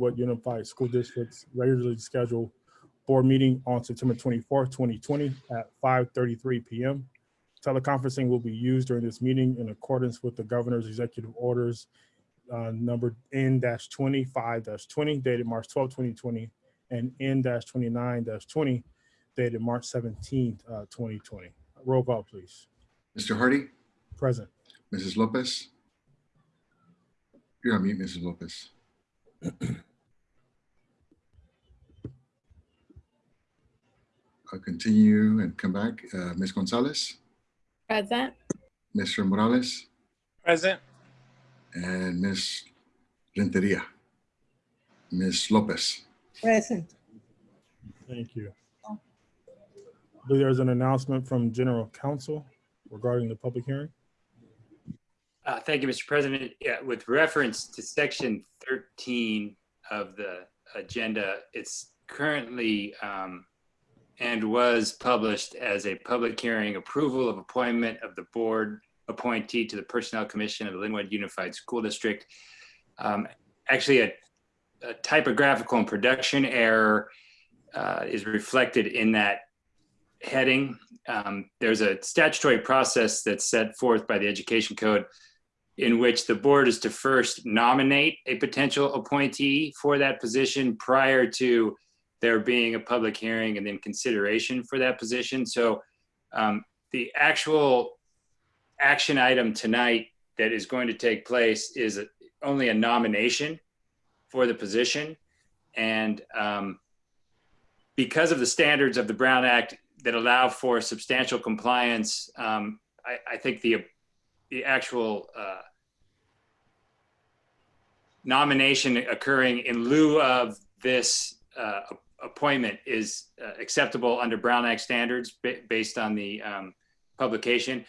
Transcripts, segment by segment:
Lynwood Unified School District's regularly scheduled board meeting on September twenty-fourth, twenty twenty at five thirty-three PM. Teleconferencing will be used during this meeting in accordance with the governor's executive orders uh, number N-25-20 dated March 12, 2020, and N-29-20 dated March seventeenth, uh, twenty twenty. Roll call, please. Mr. Hardy, Present. Mrs. Lopez. You're on mute, Mrs. Lopez. I'll continue and come back. Uh, Ms. Gonzalez, Present. Mr. Morales, Present. and Ms. Renteria. Ms. Lopez. Present. Thank you. I believe there's an announcement from General Counsel regarding the public hearing. Uh, Thank you, Mr. President. Yeah, with reference to section 13 of the agenda, it's currently um, and was published as a public hearing approval of appointment of the board appointee to the Personnel Commission of the Lynwood Unified School District. Um, Actually, a a typographical and production error uh, is reflected in that heading. Um, There's a statutory process that's set forth by the Education Code in which the board is to first nominate a potential appointee for that position prior to there being a public hearing and then consideration for that position. So um, the actual action item tonight that is going to take place is a- only a nomination for the position. And um, because of the standards of the Brown Act that allow for substantial compliance, um, I, I think the the actual uh, nomination occurring in lieu of this uh, appointment is uh, acceptable under Brown Act standards ba- based on the um, publication.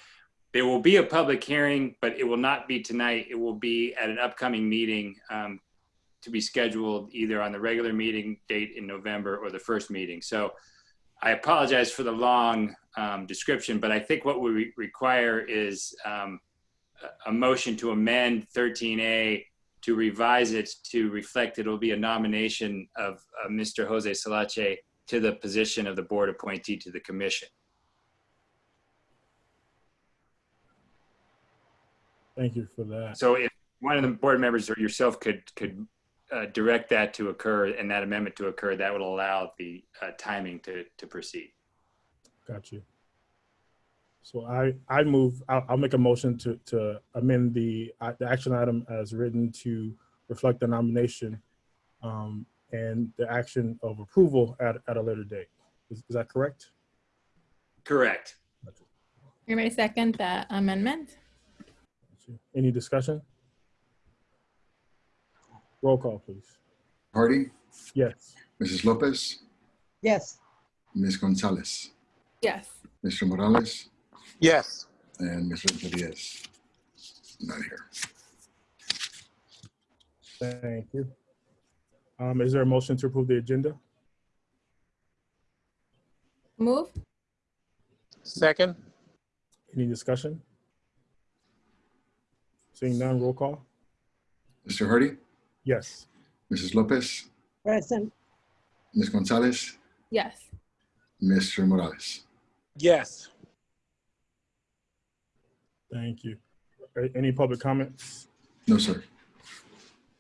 There will be a public hearing, but it will not be tonight. It will be at an upcoming meeting um, to be scheduled either on the regular meeting date in November or the first meeting. So I apologize for the long um, description, but I think what we re- require is um, a motion to amend 13A to revise it to reflect it'll be a nomination of uh, Mr. Jose Salache to the position of the board appointee to the commission. Thank you for that. So if one of the board members or yourself could, could uh, direct that to occur and that amendment to occur, that would allow the uh, timing to, to proceed. Got you. So I, I move, I'll, I'll make a motion to, to amend the, uh, the action item as written to reflect the nomination um, and the action of approval at, at a later date. Is, is that correct? Correct. Anybody second that amendment? Any discussion? Roll call, please. Hardy, Yes. Mrs. Lopez, Yes. Ms. Gonzalez, Yes. Mr. Morales, Yes. and Ms. Renteria is not here. Thank you. Um, is there a motion to approve the agenda? Move. Second. Any discussion? Seeing none, roll call? Mr. Hardy, Yes. Mrs. Lopez, Present. Ms. Gonzalez, Yes. Mr. Morales. Yes. Thank you. Any public comments? No, sir.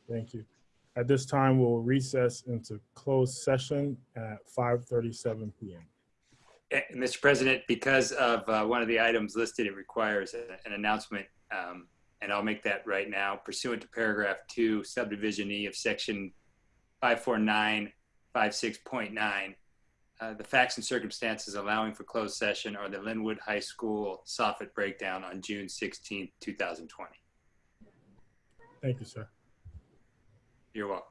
Thank you. At this time, we'll recess into closed session at 5:37 PM. Eh, Mr. President, because of uh, one of the items listed, it requires a- an announcement, um, and I'll make that right now. Pursuant to paragraph two, subdivision E of section 54956.9, uh, the facts and circumstances allowing for closed session are the Lynwood High School soffit breakdown on June 16, 2020. Thank you, sir. You're welcome.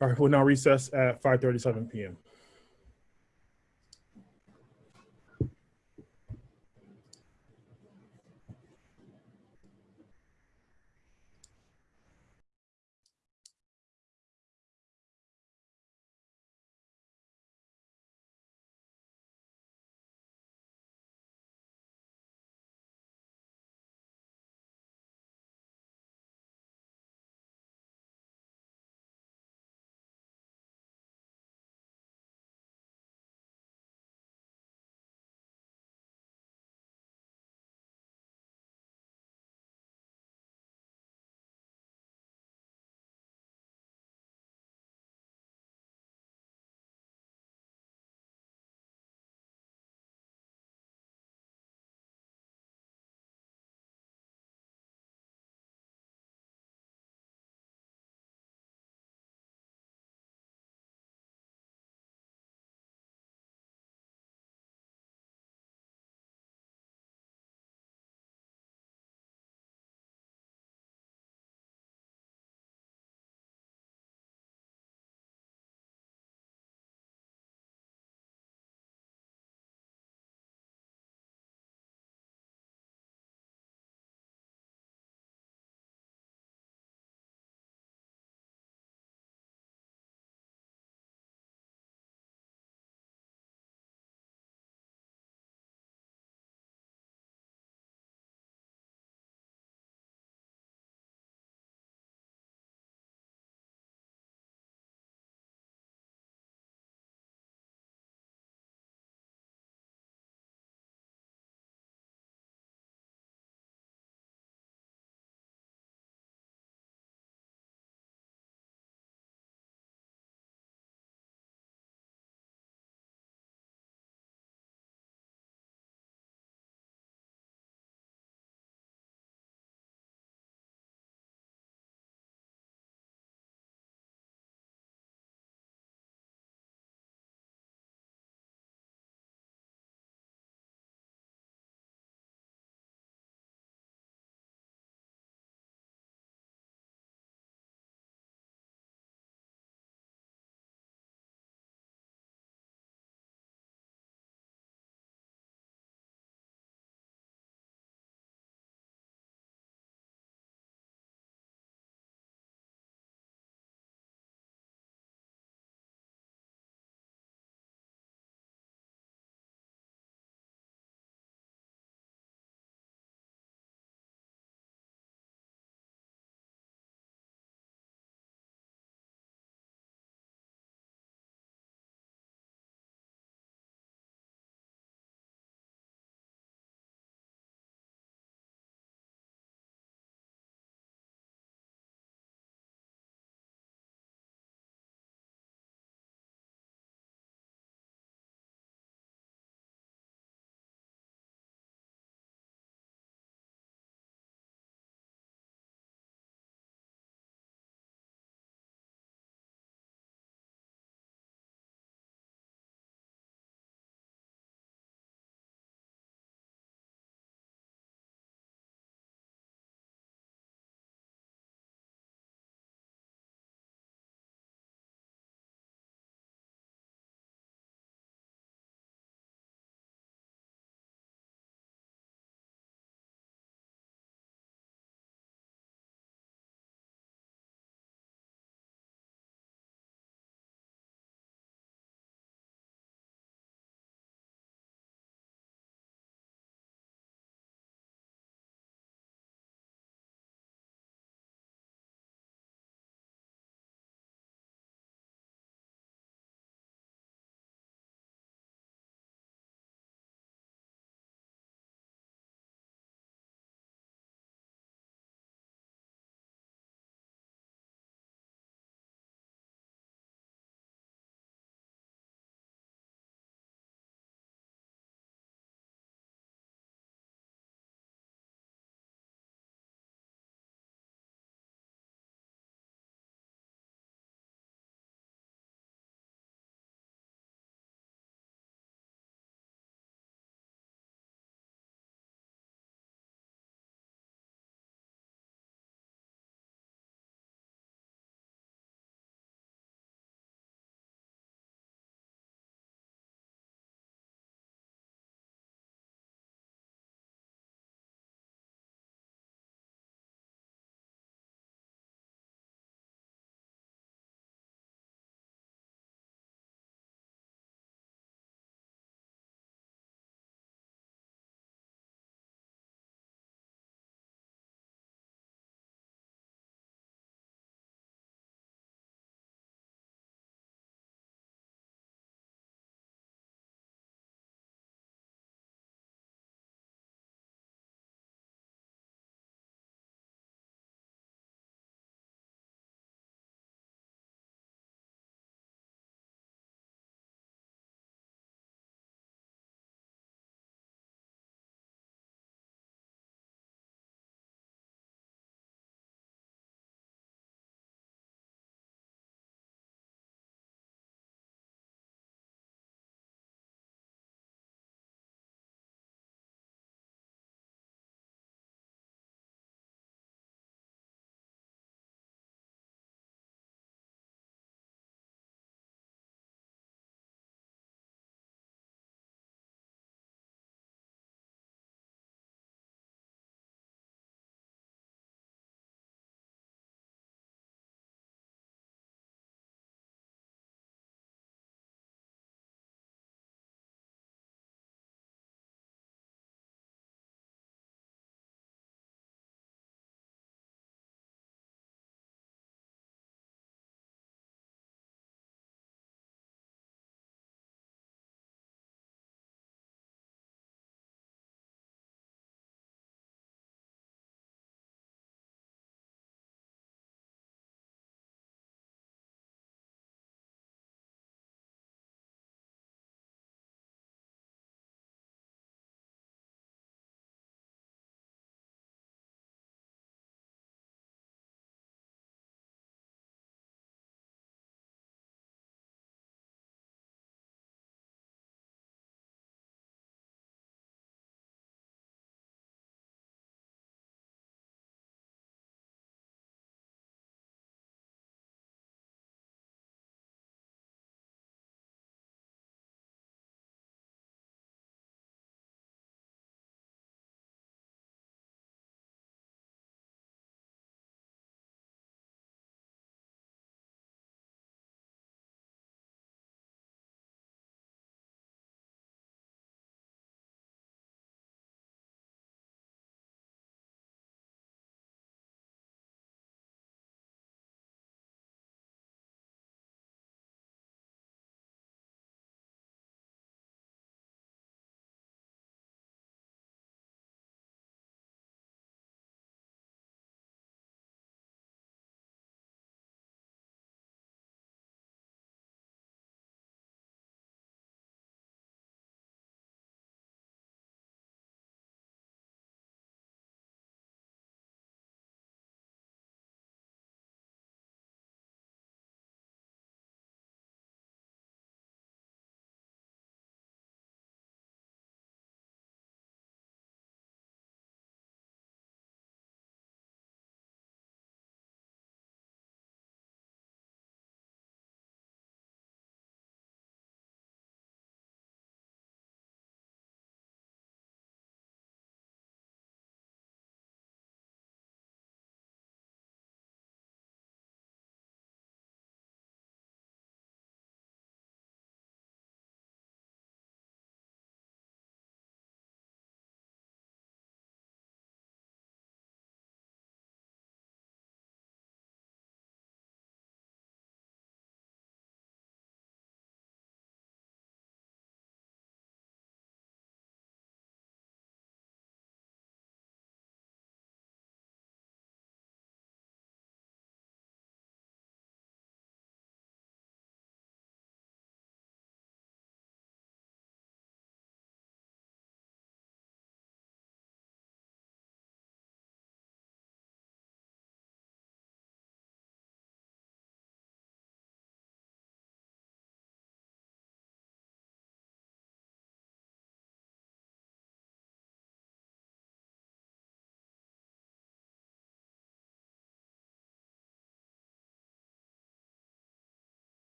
All right, we'll now recess at 5:37 PM.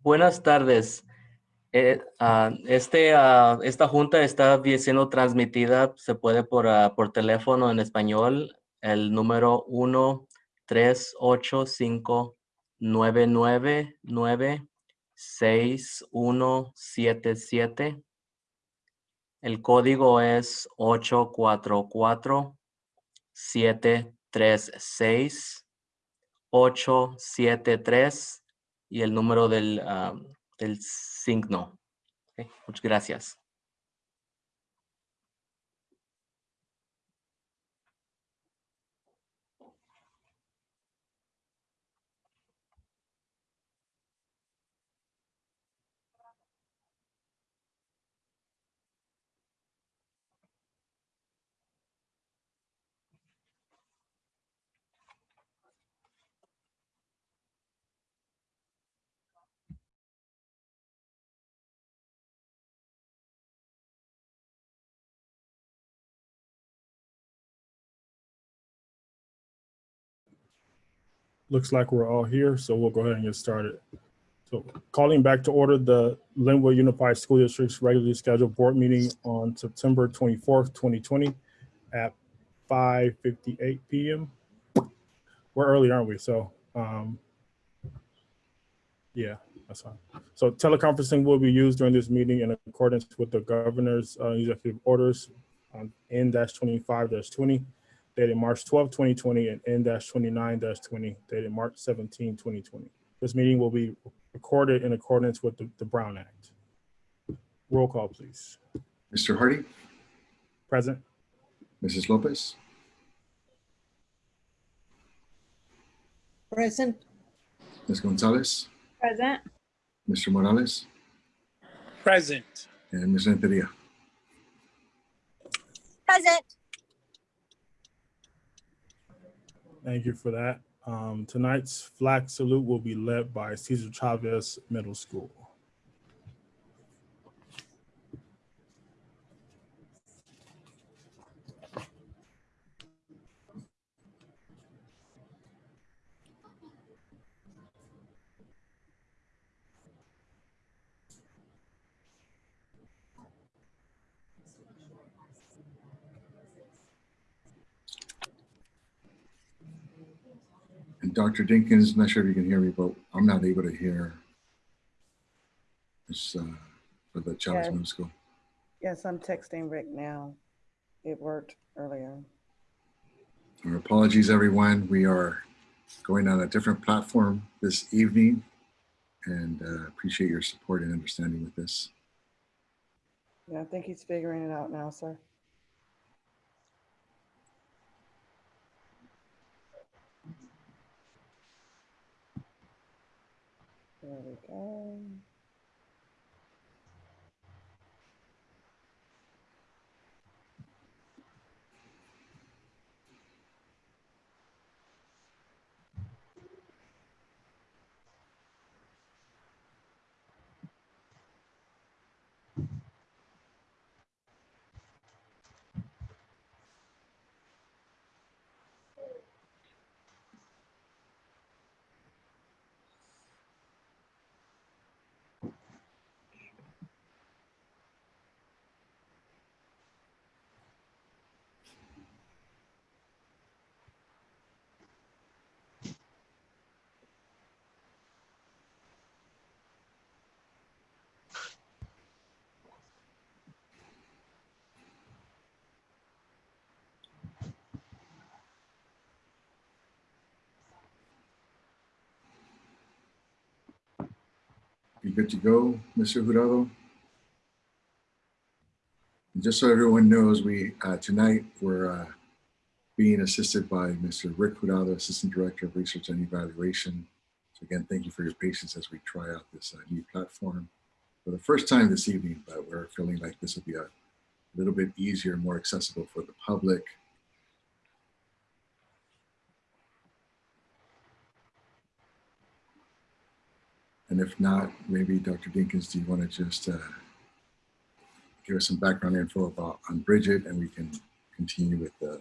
Buenas tardes. Eh, ah, este, ah, esta junta está siendo transmitida, se puede por, ah, por teléfono en español, el número 1 385 999 6177. El código es 844 736 873 y el número del, ah, del signo. Muchas gracias. Looks like we're all here, so we'll go ahead and get started. So calling back to order the Lynwood Unified School District's regularly scheduled board meeting on September 24th, 2020 at 5:58 PM. We're early, aren't we? So, um, yeah, that's fine. So teleconferencing will be used during this meeting in accordance with the governor's uh, executive orders on N-25-20 dated March 12, 2020, and N-29-20 dated March 17, 2020. This meeting will be recorded in accordance with the, the Brown Act. Roll call, please. Mr. Hardy, Present? Mrs. Lopez, Present. Ms. Gonzalez, Present. Mr. Morales, Present. and Ms. Renteria. Present. Thank you for that. Um, tonight's flag salute will be led by Cesar Chavez Middle School. Dr. Dinkins, not sure if you can hear me, but I'm not able to hear this uh, for the Chavez Yeah. Middle School. Yes, I'm texting Rick now. It worked earlier. Our apologies, everyone. We are going on a different platform this evening and uh, appreciate your support and understanding with this. Yeah, I think he's figuring it out now, sir. There we go. You good to go, Mr. Jurado? And Just so everyone knows, we, uh, tonight, we're uh, being assisted by Mr. Rick Jurado, Assistant Director of Research and Evaluation. So again, thank you for your patience as we try out this uh, new platform for the first time this evening, but we're feeling like this will be a little bit easier, more accessible for the public. And if not, maybe Dr. Dinkins, do you want to just uh, give us some background info about on Bridget and we can continue with the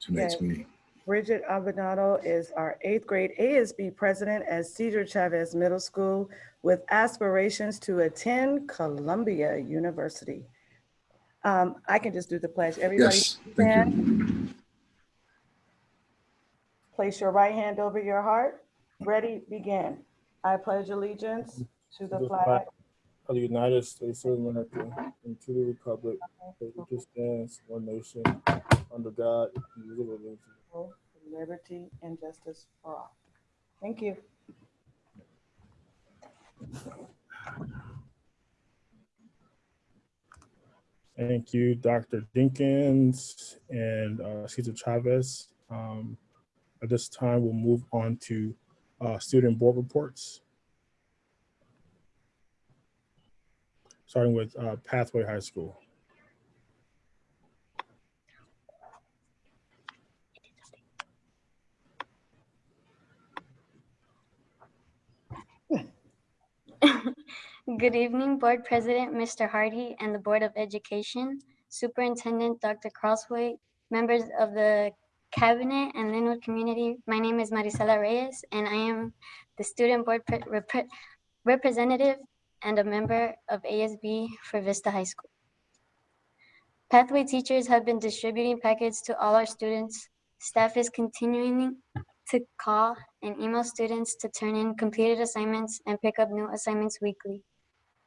tonight's Yeah. meeting? Bridget Abinado is our eighth grade ASB president at Cesar Chavez Middle School with aspirations to attend Columbia University. Um, I can just do the pledge. Everybody Yes, thank you. stand. Place your right hand over your heart. Ready, begin. I pledge allegiance to the The flag of the United States of America and to the republic for which stands, one nation, under God, indivisible, with liberty and justice for all. Thank you. Thank you, Dr. Jenkins and uh, Cesar Chavez. Um, At this time, we'll move on to uh, student board reports. Starting with uh, Pathway High School. Good evening, Board President, Mr. Hardy, and the Board of Education, Superintendent Dr. Crosthwaite, members of the Cabinet and Lynwood community. My name is Marisela Reyes, and I am the Student Board repre- Representative and a member of ASB for Vista High School. Pathway teachers have been distributing packets to all our students. Staff is continuing to call and email students to turn in completed assignments and pick up new assignments weekly.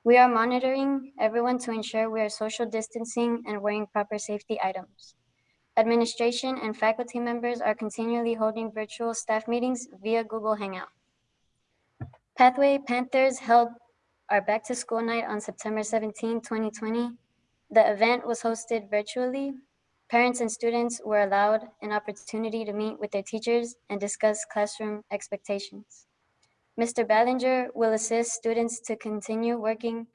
We are monitoring everyone to ensure we are social distancing and wearing proper safety items. Administration and faculty members are continually holding virtual staff meetings via Google Hangout. Pathway Panthers held our back to school night on September 17, 2020. The event was hosted virtually Parents and students were allowed an opportunity to meet with their teachers and discuss classroom expectations. Mr. Ballinger will assist students to continue working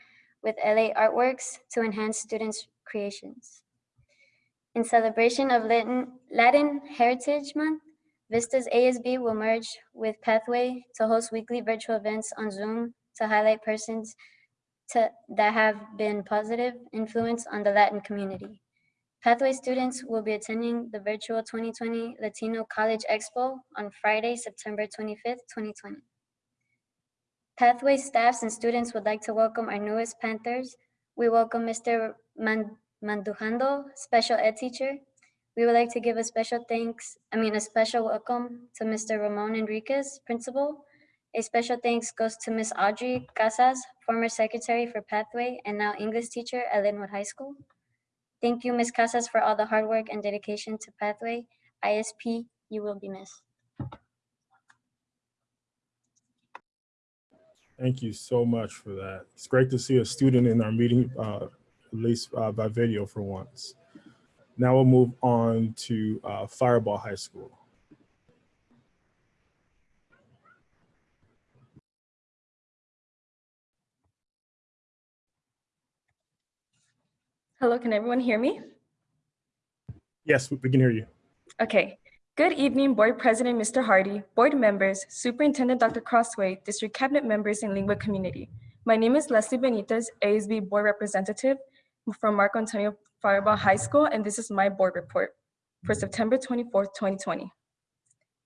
with LA Artworks to enhance students' creations. In celebration of Latin, Latin Heritage Month, Vistas ASB will merge with Pathway to host weekly virtual events on Zoom to highlight persons to, that have been positive influence on the Latin community. Pathway students will be attending the virtual 2020 Latino College Expo on Friday, September 25th, 2020. Pathway staffs and students would like to welcome our newest Panthers. We welcome Mr. Man- Mandujando, special ed teacher. We would like to give a special thanks, I mean, a special welcome to Mr. Ramon Enriquez, principal. A special thanks goes to Miss Audrey Casas, former secretary for Pathway and now English teacher at Lynwood High School. Thank you, Ms. Casas, for all the hard work and dedication to Pathway. ISP, you will be missed. Thank you so much for that. It's great to see a student in our meeting, uh, at least uh, by video for once. Now we'll move on to uh, Firebaugh High School. Hello, can everyone hear me? Yes, we we can hear you. Okay. Good evening, Board President Mr. Hardy, Board members, Superintendent Dr. Crosthwaite, District Cabinet members, and Lynwood community. My name is Leslie Benitez, ASB Board Representative from Marco Antonio Firebaugh High School, and this is my board report for mm-hmm. September 24th, 2020.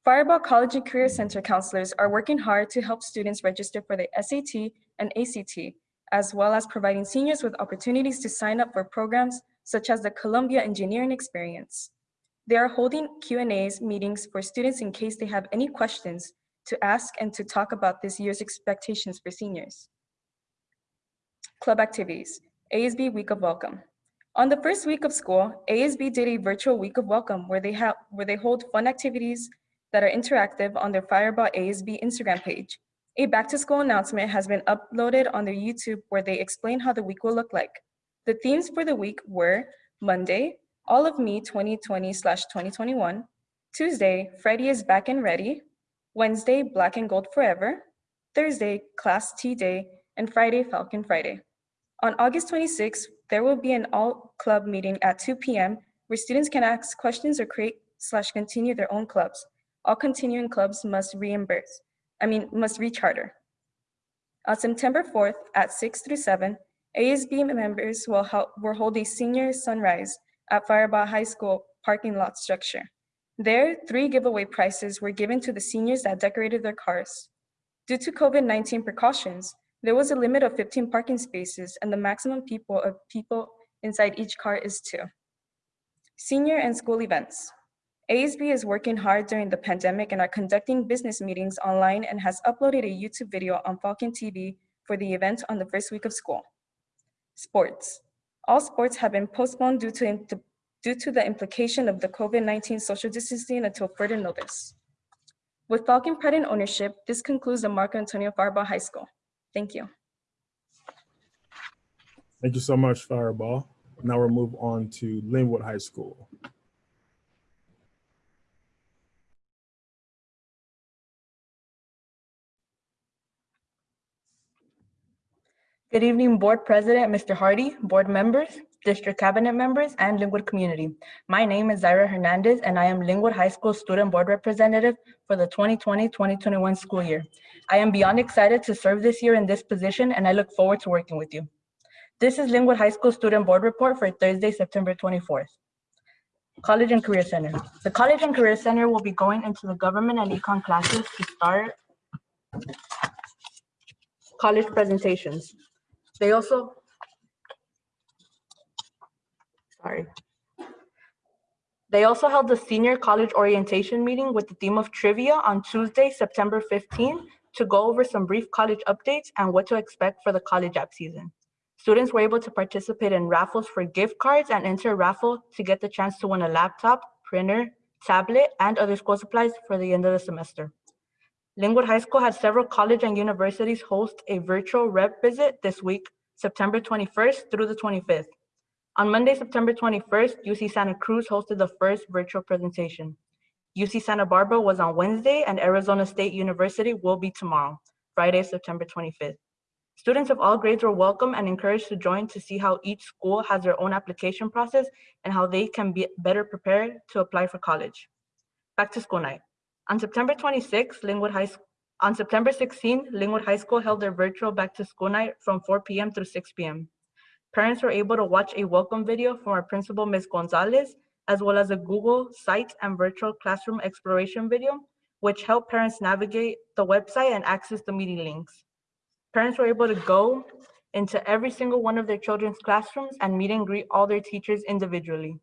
Firebaugh College and Career Center counselors are working hard to help students register for the SAT and ACT, as well as providing seniors with opportunities to sign up for programs such as the Columbia Engineering Experience. They are holding Q and A's meetings for students in case they have any questions to ask and to talk about this year's expectations for seniors. Club activities, ASB Week of Welcome. On the first week of school, ASB did a virtual week of welcome where they have where they hold fun activities that are interactive on their Firebaugh ASB Instagram page. A back to school announcement has been uploaded on their YouTube where they explain how the week will look like. The themes for the week were Monday, All of Me 2020 slash 2021, Tuesday, Freddie is back and ready, Wednesday, Black and Gold Forever, Thursday, Class T Day, and Friday, Falcon Friday. On August 26th, there will be an all club meeting at 2 p.m. where students can ask questions or create slash continue their own clubs. All continuing clubs must reimburse, I mean, must recharter. On September 4th at 6 through 7, ASB members will, help, will hold a senior sunrise at Firebaugh High School parking lot structure. There, three giveaway prizes were given to the seniors that decorated their cars. Due to COVID-19 precautions, there was a limit of 15 parking spaces and the maximum people of people inside each car is two. Senior and school events. ASB is working hard during the pandemic and are conducting business meetings online and has uploaded a YouTube video on Falcon TV for the event on the first week of school. Sports. All sports have been postponed due to, due to the implication of the COVID-19 social distancing until further notice. With Falcon Pride and ownership, this concludes the Marco Antonio Firebaugh High School. Thank you. Thank you so much, Firebaugh. Now we'll move on to Lynwood High School. Good evening, Board President, Mr. Hardy, board members, district cabinet members, and Lynwood community. My name is Zaira Hernandez, and I am Lynwood High School Student Board Representative for the 2020-2021 school year. I am beyond excited to serve this year in this position, and I look forward to working with you. This is Lynwood High School Student Board Report for Thursday, September 24th. College and Career Center. The College and Career Center will be going into the government and econ classes to start college presentations. They also, sorry. They also held the senior college orientation meeting with the theme of trivia on Tuesday, September 15, to go over some brief college updates and what to expect for the college app season. Students were able to participate in raffles for gift cards and enter a raffle to get the chance to win a laptop, printer, tablet, and other school supplies for the end of the semester. Lynwood High School had several college and universities host a virtual rep visit this week, September 21st through the 25th. On Monday, September 21st, UC Santa Cruz hosted the first virtual presentation. UC Santa Barbara was on Wednesday and Arizona State University will be tomorrow, Friday, September 25th. Students of all grades were welcome and encouraged to join to see how each school has their own application process and how they can be better prepared to apply for college. Back to school night. On September 26, Lynwood High School, on September 16, Lynwood High School held their virtual back to school night from 4 p.m. through 6 p.m. Parents were able to watch a welcome video from our principal, Ms. Gonzalez, as well as a Google Sites and virtual classroom exploration video, which helped parents navigate the website and access the meeting links. Parents were able to go into every single one of their children's classrooms and meet and greet all their teachers individually.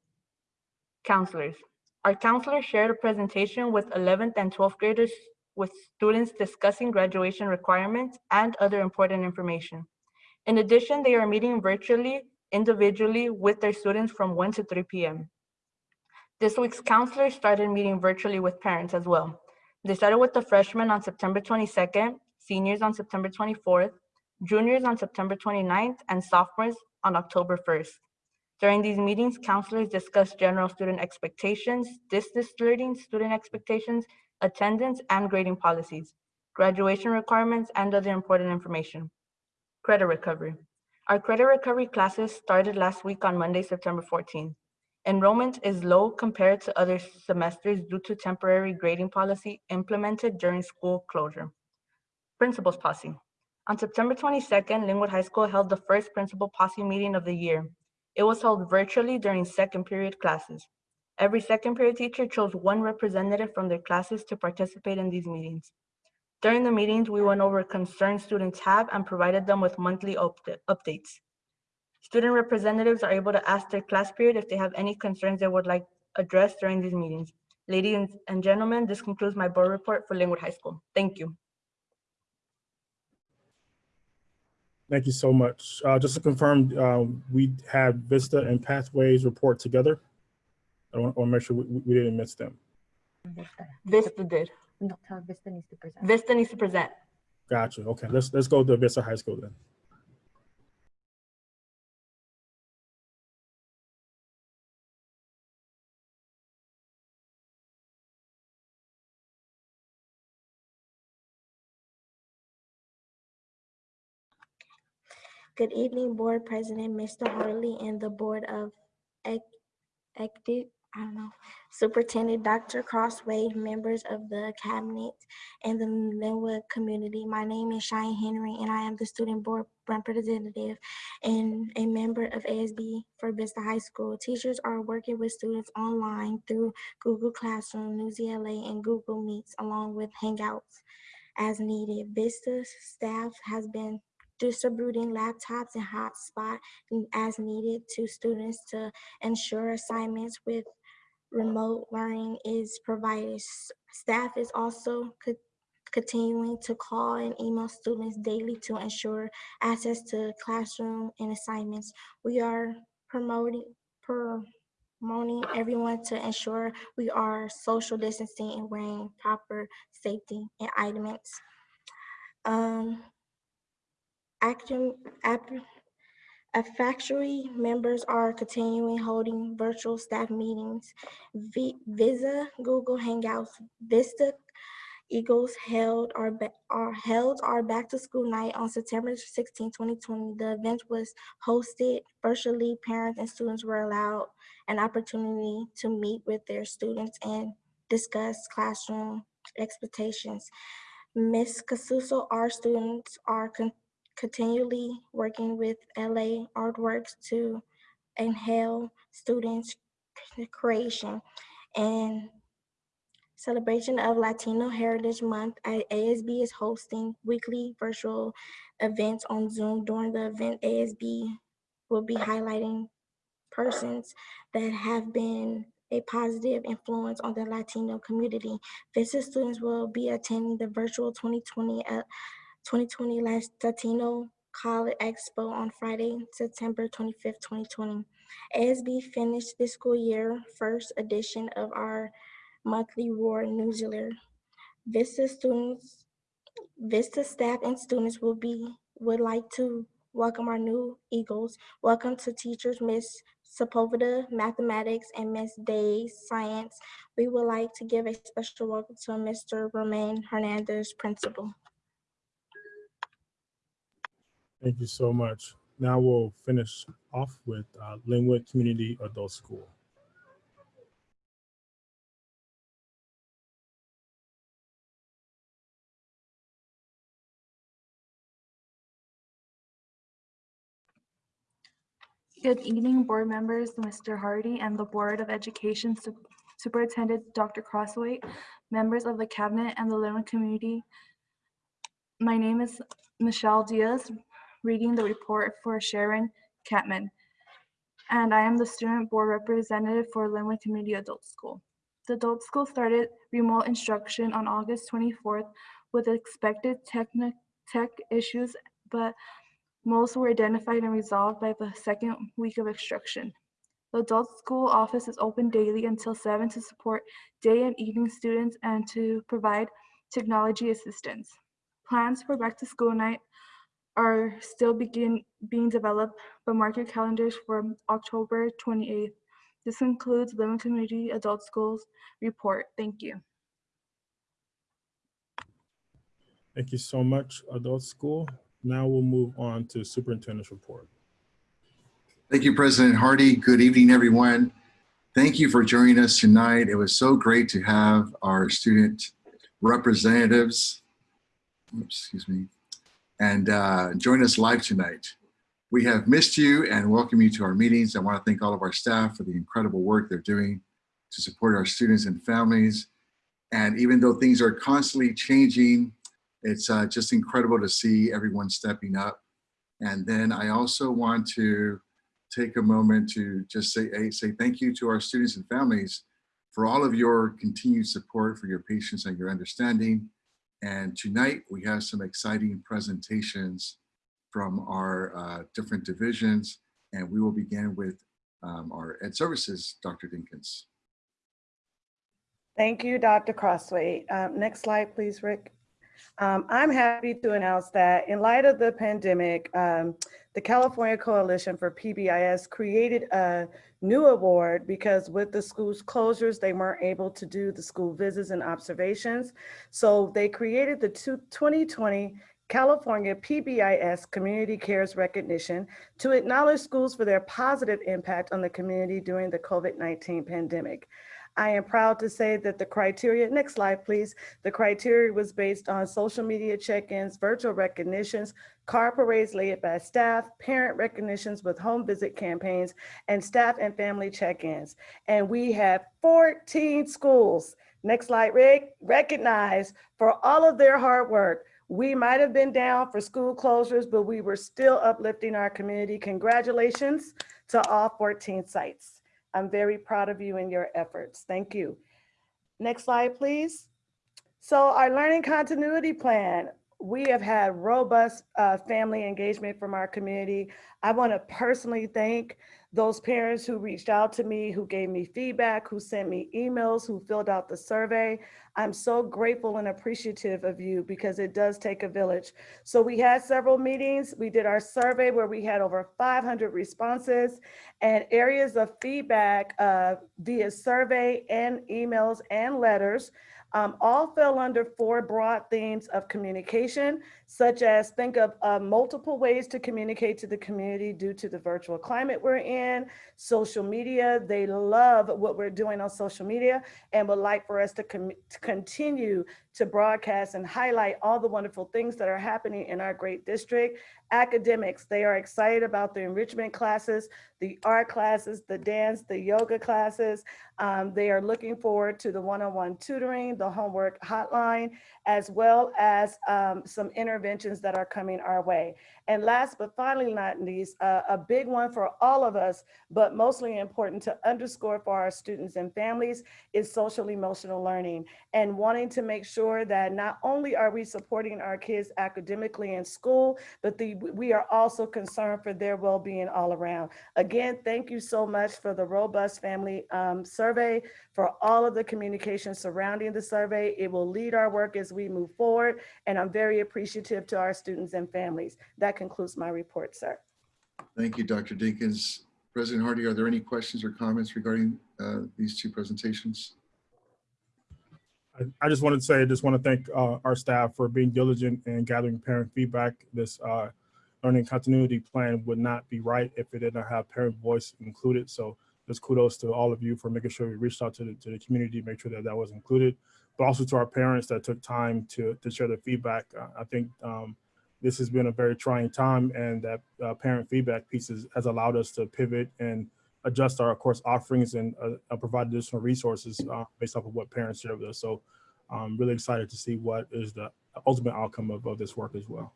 Counselors. Our counselors shared a presentation with 11th and 12th graders with students discussing graduation requirements and other important information. In addition, they are meeting virtually, individually with their students from 1 to 3 p.m. This week's counselors started meeting virtually with parents as well. They started with the freshmen on September 22nd, seniors on September 24th, juniors on September 29th, and sophomores on October 1st. During these meetings, counselors discussed general student expectations, distance learning student expectations, attendance and grading policies, graduation requirements, and other important information. Credit recovery. Our credit recovery classes started last week on Monday, September 14. Enrollment is low compared to other semesters due to temporary grading policy implemented during school closure. Principal's Posse. On September 22nd, Lynwood High School held the first Principal Posse meeting of the year. It was held virtually during second period classes. Every second period teacher chose one representative from their classes to participate in these meetings. During the meetings, we went over concerns students have and provided them with monthly updates. Student representatives are able to ask their class period if they have any concerns they would like addressed during these meetings. Ladies and gentlemen, this concludes my board report for Lynwood High School. Thank you. Thank you so much. Uh, just to confirm, um, we had Vista and Pathways report together. I want to make sure we, we didn't miss them. Vista did. No, tell Vista needs to present. Vista needs to present. Gotcha. Okay, let's let's go to Vista High School then. Good evening, Board President, Mr. Hartley, and the Board of Ec- Ecti- I don't know, Superintendent Dr. Crosthwaite, members of the cabinet, and the Lynwood community. My name is Cheyenne Henry, and I am the student board representative and a member of ASB for Vista High School. Teachers are working with students online through Google Classroom, Newsela, and Google Meets, along with Hangouts as needed. Vista's staff has been distributing laptops and hotspot as needed to students to ensure assignments with remote learning is provided. Staff is also co- continuing to call and email students daily to ensure access to classroom and assignments. We are promoting, promoting everyone to ensure we are social distancing and wearing proper safety and items. Um, factory members are continuing holding virtual staff meetings. Vi- Visa, Google Hangouts, Vista Eagles held our, our held our back to school night on September 16, 2020. The event was hosted virtually. Parents and students were allowed an opportunity to meet with their students and discuss classroom expectations. Ms. Casuso, our students are con- continually working with LA Artworks to inhale students' creation and celebration of Latino Heritage Month. ASB is hosting weekly virtual events on Zoom. During the event, ASB will be highlighting persons that have been a positive influence on the Latino community. Visit students will be attending the virtual 2020 uh, 2020 Lat- Latino College Expo on Friday, September 25th, 2020. ASB finished this school year first edition of our monthly Roar newsletter. Vista students, Vista staff and students will be, would like to welcome our new Eagles. Welcome to teachers, Miss Sepulveda, Mathematics, and Miss Day, Science. We would like to give a special welcome to Mr. Romain Hernandez, Principal. Thank you so much. Now we'll finish off with uh, Lynwood Community Adult School. Good evening, board members, Mr. Hardy, and the Board of Education Sup- Superintendent Dr. Crosthwaite, members of the cabinet and the Lynwood community. My name is Michelle Diaz, reading the report for Sharon Catman. And I am the student board representative for Lynwood Community Adult School. The adult school started remote instruction on August 24th with expected tech issues, but most were identified and resolved by the second week of instruction. The adult school office is open daily until seven to support day and evening students and to provide technology assistance. Plans for back to school night are still begin being developed, but mark your calendars for October 28th. This concludes Lynn Community Adult Schools report. Thank you. Thank you so much, Adult School. Now we'll move on to Superintendent's Report. Thank you, President Hardy. Good evening, everyone. Thank you for joining us tonight. It was so great to have our student representatives, oops, excuse me, and uh, join us live tonight. We have missed you and welcome you to our meetings. I want to thank all of our staff for the incredible work they're doing to support our students and families. And even though things are constantly changing, it's uh, just incredible to see everyone stepping up. And then I also want to take a moment to just say, hey, say thank you to our students and families for all of your continued support, for your patience and your understanding. And tonight we have some exciting presentations from our uh, different divisions. And we will begin with um, our Ed Services, Dr. Dinkins. Thank you, Dr. Crosthwaite. Um, Next slide, please, Rick. Um, I'm happy to announce that in light of the pandemic, um, the California Coalition for PBIS created a new award because with the school's closures, they weren't able to do the school visits and observations. So they created the two- 2020 California PBIS Community Cares Recognition to acknowledge schools for their positive impact on the community during the COVID-19 pandemic. I am proud to say that the criteria, next slide, please. The criteria was based on social media check-ins, virtual recognitions, car parades led by staff, parent recognitions with home visit campaigns, and staff and family check-ins. And we have 14 schools, next slide, Rick, recognized for all of their hard work. We might have been down for school closures, but we were still uplifting our community. Congratulations to all 14 sites. I'm very proud of you and your efforts. Thank you. Next slide, please. So our learning continuity plan, we have had robust uh, family engagement from our community. I want to personally thank those parents who reached out to me, who gave me feedback, who sent me emails, who filled out the survey. I'm so grateful and appreciative of you because it does take a village. So we had several meetings. We did our survey where we had over 500 responses and areas of feedback uh, via survey and emails and letters um, all fell under four broad themes of communication, such as think of uh, multiple ways to communicate to the community due to the virtual climate we're in, social media. They love what we're doing on social media and would like for us to, to continue to broadcast and highlight all the wonderful things that are happening in our great district. Academics, they are excited about the enrichment classes, the art classes, the dance, the yoga classes. Um, they are looking forward to the one-on-one -on -one tutoring, the homework hotline, as well as um, some interventions that are coming our way. And last but finally not least, uh, a big one for all of us, but mostly important to underscore for our students and families is social emotional learning and wanting to make sure that not only are we supporting our kids academically in school, but the, we are also concerned for their well-being all around. Again, thank you so much for the robust family um, survey, for all of the communication surrounding the survey. It will lead our work as we move forward, and I'm very appreciative to our students and families. That concludes my report, sir. Thank you, Dr. Dinkins. President Hardy, are there any questions or comments regarding uh, these two presentations? I, I just wanted to say, I just want to thank uh, our staff for being diligent and gathering parent feedback. This uh, learning continuity plan would not be right if it didn't have parent voice included. So just kudos to all of you for making sure we reached out to the, to the community, make sure that that was included, but also to our parents that took time to, to share their feedback. Uh, I think um, this has been a very trying time and that uh, parent feedback pieces has allowed us to pivot and adjust our course offerings and uh, provide additional resources uh, based off of what parents share with us. So I'm really excited to see what is the ultimate outcome of, of this work as well.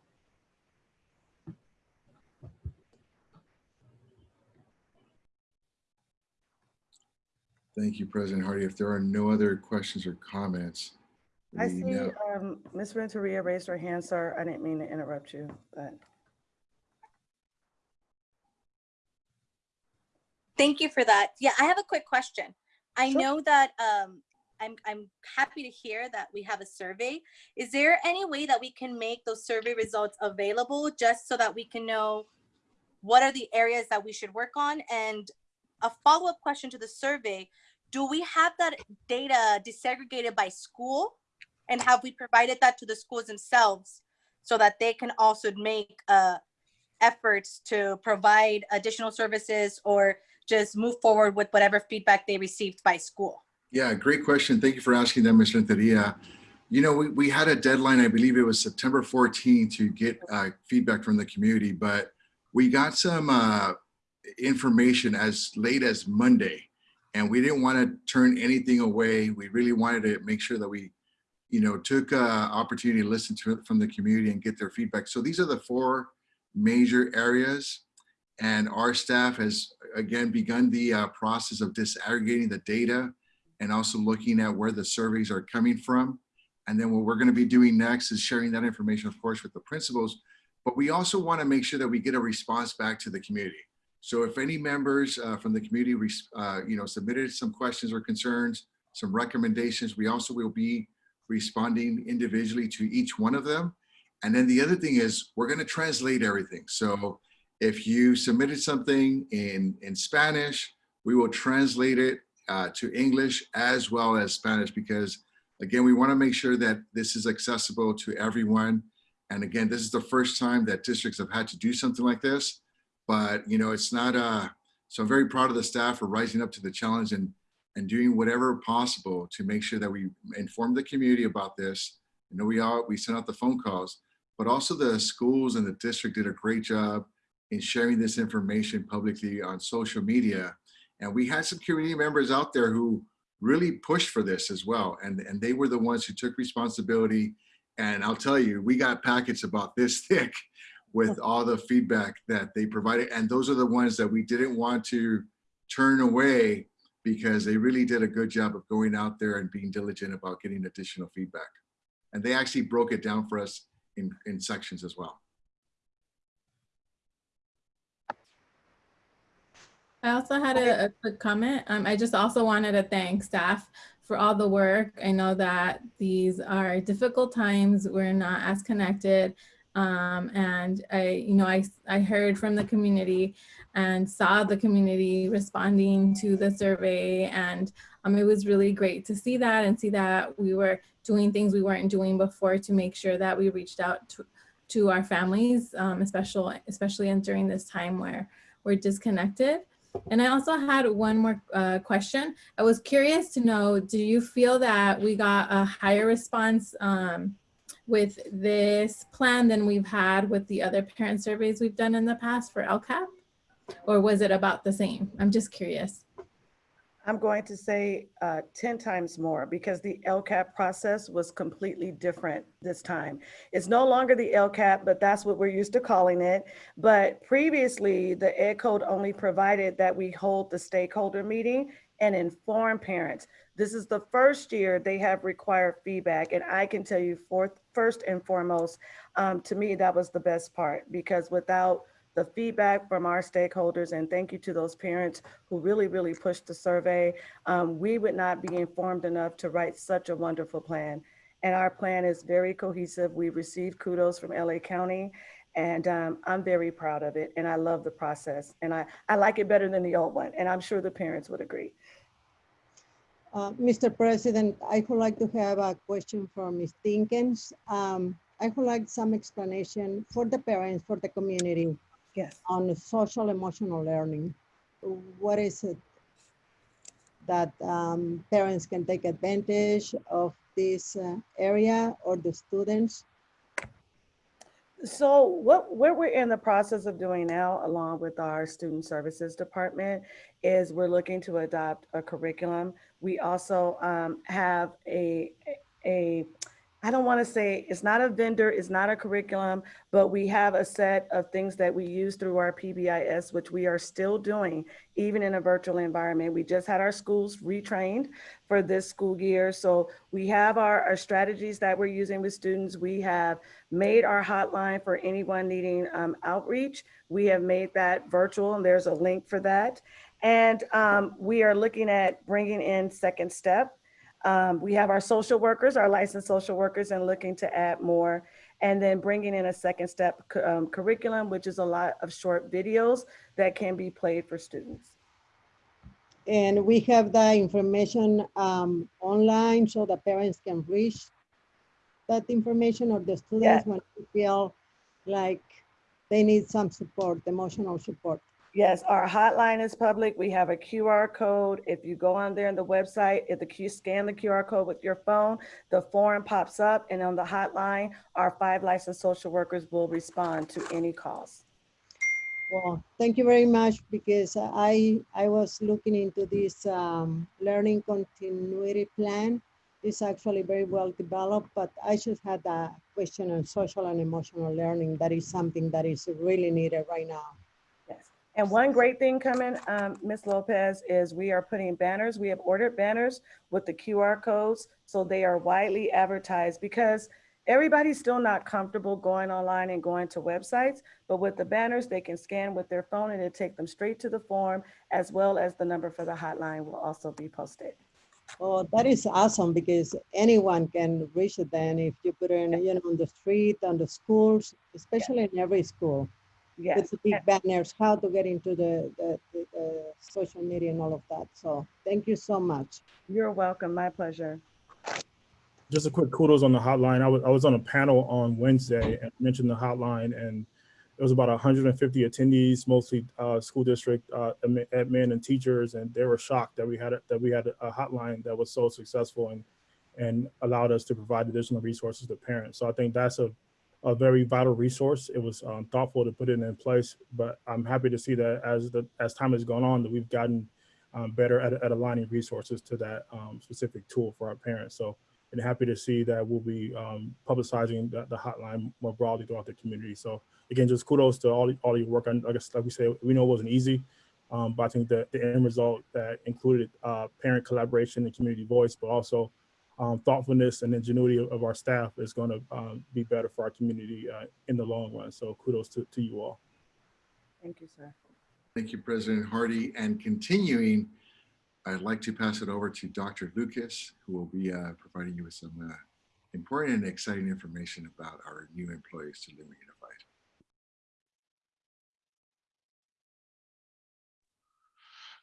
Thank you, President Hardy. If there are no other questions or comments. I see now- um, Ms. Renteria raised her hand, sir. I didn't mean to interrupt you, but. Thank you for that. Yeah, I have a quick question. I Sure. know that um, I'm, I'm happy to hear that we have a survey. Is there any way that we can make those survey results available just so that we can know what are the areas that we should work on? And a follow-up question to the survey, do we have that data desegregated by school? And have we provided that to the schools themselves so that they can also make uh, efforts to provide additional services or just move forward with whatever feedback they received by school? Yeah, great question. Thank you for asking that, Ms. Renteria. You know, we, we had a deadline, I believe it was September 14 to get uh, feedback from the community, but we got some uh, information as late as Monday and we didn't want to turn anything away. We really wanted to make sure that we, you know, took uh, opportunity to listen to from the community and get their feedback. So these are the four major areas and our staff has again begun the uh, process of disaggregating the data and also looking at where the surveys are coming from. And then what we're gonna be doing next is sharing that information, of course, with the principals, but we also wanna make sure that we get a response back to the community. So if any members uh, from the community, uh, you know, submitted some questions or concerns, some recommendations, we also will be responding individually to each one of them. And then the other thing is we're gonna translate everything. So if you submitted something in, in Spanish, we will translate it uh, to English as well as Spanish because again, we wanna make sure that this is accessible to everyone And again, this is the first time that districts have had to do something like this, but you know, it's not, uh, so I'm very proud of the staff for rising up to the challenge and, and doing whatever possible to make sure that we inform the community about this. You know, we all, we sent out the phone calls, but also the schools and the district did a great job in sharing this information publicly on social media. And we had some community members out there who really pushed for this as well. And, and they were the ones who took responsibility. And I'll tell you, we got packets about this thick with all the feedback that they provided. And those are the ones that we didn't want to turn away because they really did a good job of going out there and being diligent about getting additional feedback. And they actually broke it down for us in, in sections as well. I also had a, a quick comment. Um, I just also wanted to thank staff for all the work. I know that these are difficult times. We're not as connected. Um, and I, you know, I, I heard from the community and saw the community responding to the survey. And um, it was really great to see that and see that we were doing things we weren't doing before to make sure that we reached out to, to our families, um, especially, especially during this time where we're disconnected. And I also had one more uh, question. I was curious to know, do you feel that we got a higher response um, with this plan than we've had with the other parent surveys we've done in the past for LCAP? Or was it about the same? I'm just curious. I'm going to say uh, 10 times more because the LCAP process was completely different this time. It's no longer the LCAP, but that's what we're used to calling it. But previously, the Ed Code only provided that we hold the stakeholder meeting and inform parents. This is the first year they have required feedback. And I can tell you for, first and foremost, um, to me, that was the best part because without the feedback from our stakeholders, and thank you to those parents who really, really pushed the survey. Um, we would not be informed enough to write such a wonderful plan. And our plan is very cohesive. We received kudos from LA County, and um, I'm very proud of it. And I love the process. And I, I like it better than the old one. And I'm sure the parents would agree. Uh, Mr. President, I would like to have a question for Ms. Dinkins. Um, I would like some explanation for the parents, for the community. Yes. On social emotional learning. What is it that um, parents can take advantage of this uh, area or the students? So what, what we're in the process of doing now, along with our student services department, is we're looking to adopt a curriculum. We also um, have a, a, I don't want to say it's not a vendor, it's not a curriculum, but we have a set of things that we use through our PBIS, which we are still doing, even in a virtual environment. We just had our schools retrained for this school year. So we have our, our strategies that we're using with students. We have made our hotline for anyone needing um, outreach. We have made that virtual and there's a link for that. And um, we are looking at bringing in second step. Um, we have our social workers, our licensed social workers, and looking to add more. And then bringing in a second step um, curriculum, which is a lot of short videos that can be played for students. And we have the information um, online so the parents can reach that information or the students Yes. when they feel like they need some support, emotional support. Yes, our hotline is public. We have a QR code. If you go on there on the website, if the Q scan the QR code with your phone, the form pops up and on the hotline, our five licensed social workers will respond to any calls. Well, thank you very much because I, I was looking into this um, learning continuity plan. It's actually very well developed, but I just had a question on social and emotional learning. That is something that is really needed right now. And one great thing coming, um, Ms. Lopez, is we are putting banners. We have ordered banners with the QR codes. So they are widely advertised because everybody's still not comfortable going online and going to websites. But with the banners, they can scan with their phone and it'll take them straight to the form as well as the number for the hotline will also be posted. Oh, that is awesome because anyone can reach it then if you put it in, you know, on the street, on the schools, especially in every school. Yes. With the big banners, how to get into the, the, the, the social media and all of that. So thank you so much. You're welcome. My pleasure. just a quick kudos on the hotline. I was, I was on a panel on Wednesday and mentioned the hotline and it was about 150 attendees, mostly uh, school district uh, admi- admin and teachers, and they were shocked that we had a, that we had a hotline that was so successful and and allowed us to provide additional resources to parents. So I think that's a a very vital resource. It was um, thoughtful to put it in place, but I'm happy to see that as the as time has gone on, that we've gotten um, better at, at aligning resources to that um, specific tool for our parents. So and happy to see that we'll be um, publicizing the, the hotline more broadly throughout the community. So again, just kudos to all, all your work. I guess, like we say, we know it wasn't easy, um, but I think that the end result that included uh, parent collaboration and community voice, but also um, thoughtfulness and ingenuity of, of our staff is going to um, be better for our community uh, in the long run. So kudos to, to you all. Thank you, sir. Thank you, President Hardy. And continuing, I'd like to pass it over to Dr. Lucas, who will be uh, providing you with some uh, important and exciting information about our new employees to Lima Unified.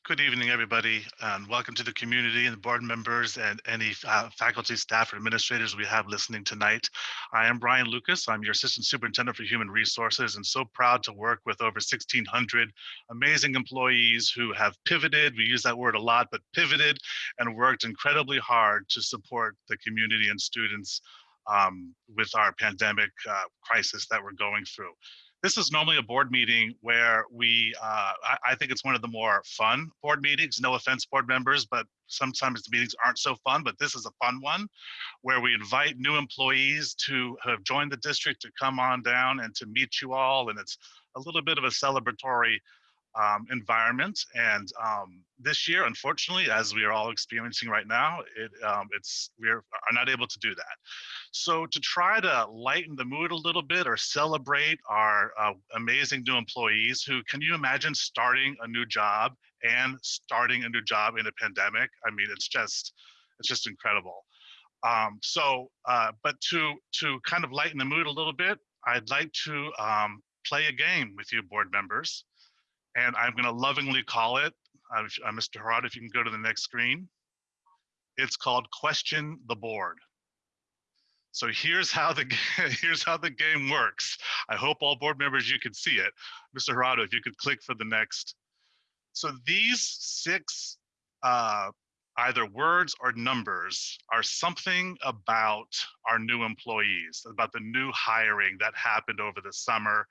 Good evening, everybody, and welcome to the community and the board members and any uh, faculty, staff, or administrators we have listening tonight. I am Brian Lucas. I'm your Assistant Superintendent for Human Resources and so proud to work with over 1,600 amazing employees who have pivoted, we use that word a lot, but pivoted and worked incredibly hard to support the community and students um, with our pandemic uh, crisis that we're going through this is normally a board meeting where we, uh, I, I, think it's one of the more fun board meetings. No offense, board members, but sometimes the meetings aren't so fun, but this is a fun one where we invite new employees to have joined the district to come on down and to meet you all. And it's a little bit of a celebratory um, environment. And um, this year, unfortunately, as we are all experiencing right now, it, um, it's we are not able to do that. So to try to lighten the mood a little bit or celebrate our uh, amazing new employees who, can you imagine starting a new job and starting a new job in a pandemic? I mean, it's just, it's just incredible. Um, so, uh, but to to kind of lighten the mood a little bit, I'd like to um, play a game with you board members and I'm going to lovingly call it, uh, uh Mr. Harad, if you can go to the next screen. It's called Question the Board. So here's how the here's how the game works. I hope all board members you can see it. Mr. Harado, if you could click for the next. So these six uh, either words or numbers are something about our new employees, about the new hiring that happened over the summer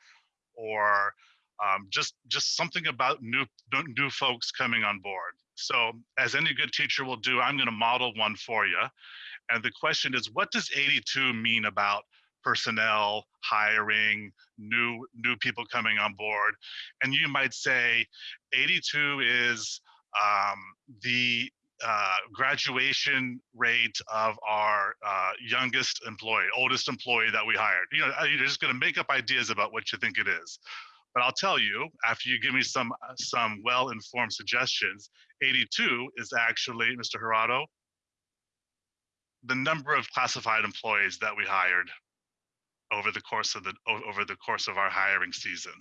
or um, just just something about new new folks coming on board. So as any good teacher will do, I'm going to model one for you. And the question is, what does 82 mean about personnel, hiring, new new people coming on board? And you might say 82 is um, the uh, graduation rate of our uh, youngest employee, oldest employee that we hired. You know, you're just going to make up ideas about what you think it is. But I'll tell you, after you give me some uh, some well-informed suggestions, 82 is actually, Mr. Hirado, the number of classified employees that we hired over the course of the over the course of our hiring season.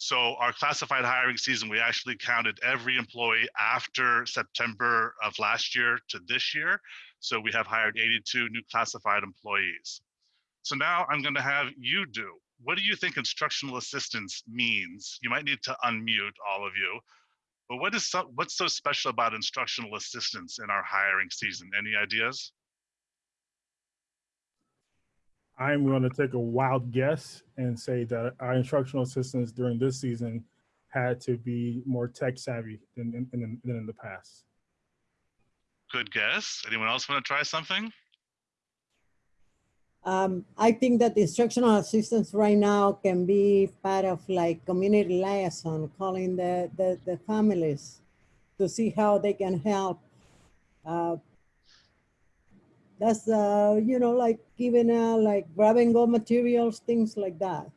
So our classified hiring season, we actually counted every employee after September of last year to this year. So we have hired 82 new classified employees. So now I'm going to have you do what do you think instructional assistance means? You might need to unmute all of you. But what is so, what's so special about instructional assistance in our hiring season? Any ideas? I'm going to take a wild guess and say that our instructional assistants during this season had to be more tech savvy than, than, than in the past. Good guess. Anyone else want to try something? Um, I think that instructional assistance right now can be part of like community liaison, calling the, the, the families to see how they can help. Uh, that's, uh, you know, like giving out like grab and go materials, things like that.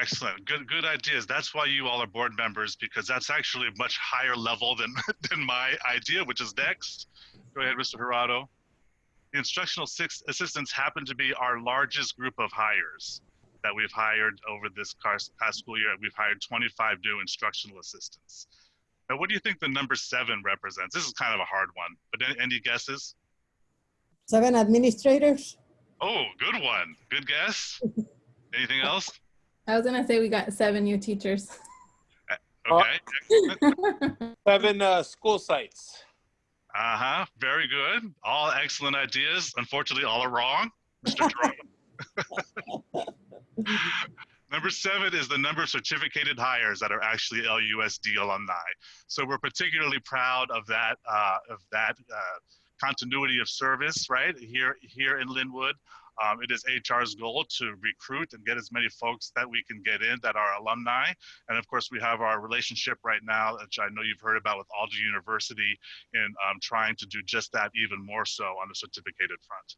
Excellent. Good good ideas. That's why you all are board members because that's actually a much higher level than, than my idea, which is next. Go ahead, Mr. Hirado. The instructional assistants happen to be our largest group of hires that we've hired over this past school year. We've hired 25 new instructional assistants. Now, what do you think the number seven represents? This is kind of a hard one, but any, any guesses? seven administrators. Oh, good one. Good guess. Anything else? I was gonna say we got seven new teachers. Okay. Seven uh, school sites. Uh huh. Very good. All excellent ideas. Unfortunately, all are wrong. Mr. Jerome. Number seven is the number of certificated hires that are actually LUSD alumni. So we're particularly proud of that uh, of that uh, continuity of service, right here here in Lynwood. Um, it is HR's goal to recruit and get as many folks that we can get in that are alumni. And of course, we have our relationship right now, which I know you've heard about with Alder University, in um, trying to do just that even more so on the certificated front.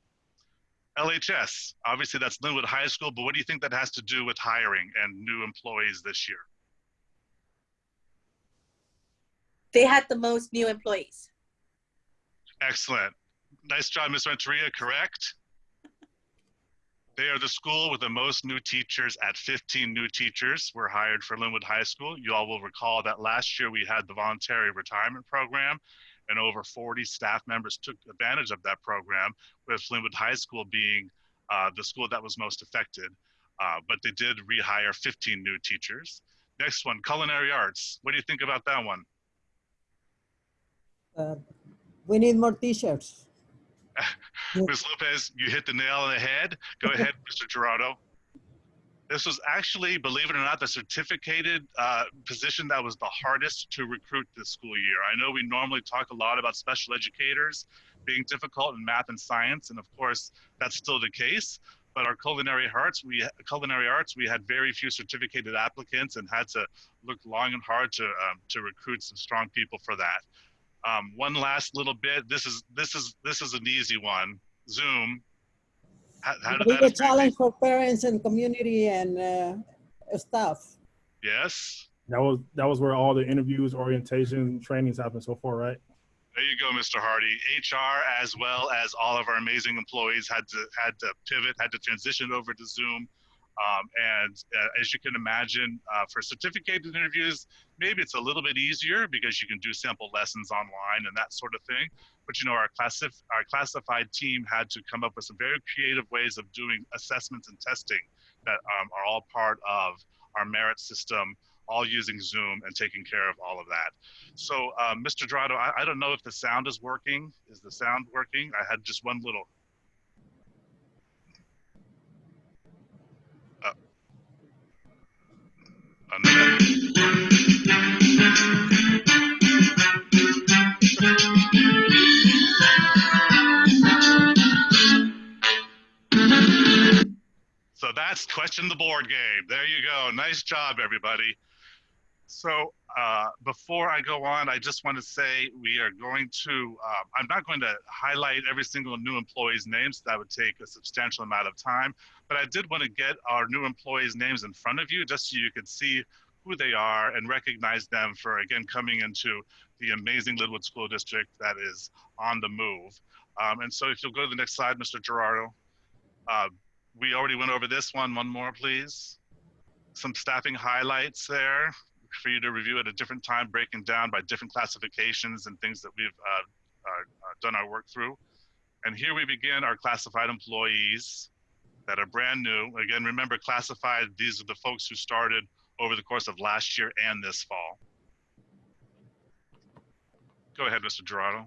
LHS, obviously that's Lynwood High School, but what do you think that has to do with hiring and new employees this year? They had the most new employees. Excellent. Nice job, Ms. Renteria, correct? They are the school with the most new teachers at 15 new teachers were hired for Lynwood High School. You all will recall that last year we had the voluntary retirement program and over 40 staff members took advantage of that program with Lynwood High School being uh, the school that was most affected. Uh, but they did rehire 15 new teachers. Next one, culinary arts. What do you think about that one? Uh, we need more t-shirts. Ms. Lopez, you hit the nail on the head. Go ahead, Mr. Gerardo. This was actually, believe it or not, the certificated uh, position that was the hardest to recruit this school year. I know we normally talk a lot about special educators being difficult in math and science, and of course, that's still the case. But our culinary arts, we culinary arts, we had very few certificated applicants and had to look long and hard to um, to recruit some strong people for that. Um, one last little bit. This is this is this is an easy one. Zoom. How, how did Big that a challenge for parents and community and uh, staff. Yes. That was that was where all the interviews, orientation, trainings happen so far, right? There you go, Mr. Hardy. HR, as well as all of our amazing employees, had to had to pivot, had to transition over to Zoom. Um, and uh, as you can imagine, uh, for certificated interviews, maybe it's a little bit easier because you can do sample lessons online and that sort of thing. But you know, our classif- our classified team had to come up with some very creative ways of doing assessments and testing that um, are all part of our merit system, all using Zoom and taking care of all of that. So, um, Mr. Dorado, I, I don't know if the sound is working. Is the sound working? I had just one little. Uh, another- So that's question the board game. There you go. Nice job, everybody. So uh, before I go on, I just want to say we are going to, uh, I'm not going to highlight every single new employee's names. That would take a substantial amount of time. But I did want to get our new employees' names in front of you just so you could see who they are and recognize them for, again, coming into the amazing Lynwood School District that is on the move. Um, and so if you'll go to the next slide, Mr. Gerardo. Uh, we already went over this one. One more, please. Some staffing highlights there for you to review at a different time, breaking down by different classifications and things that we've uh, uh, uh, done our work through. And here we begin our classified employees that are brand new. Again, remember classified, these are the folks who started over the course of last year and this fall. Go ahead, Mr. Gerardo.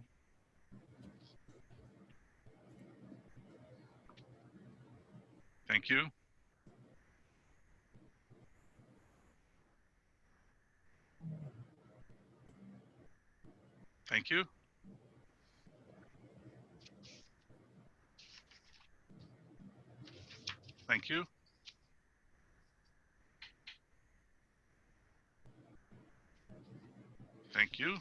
Thank you. Thank you. Thank you. Thank you.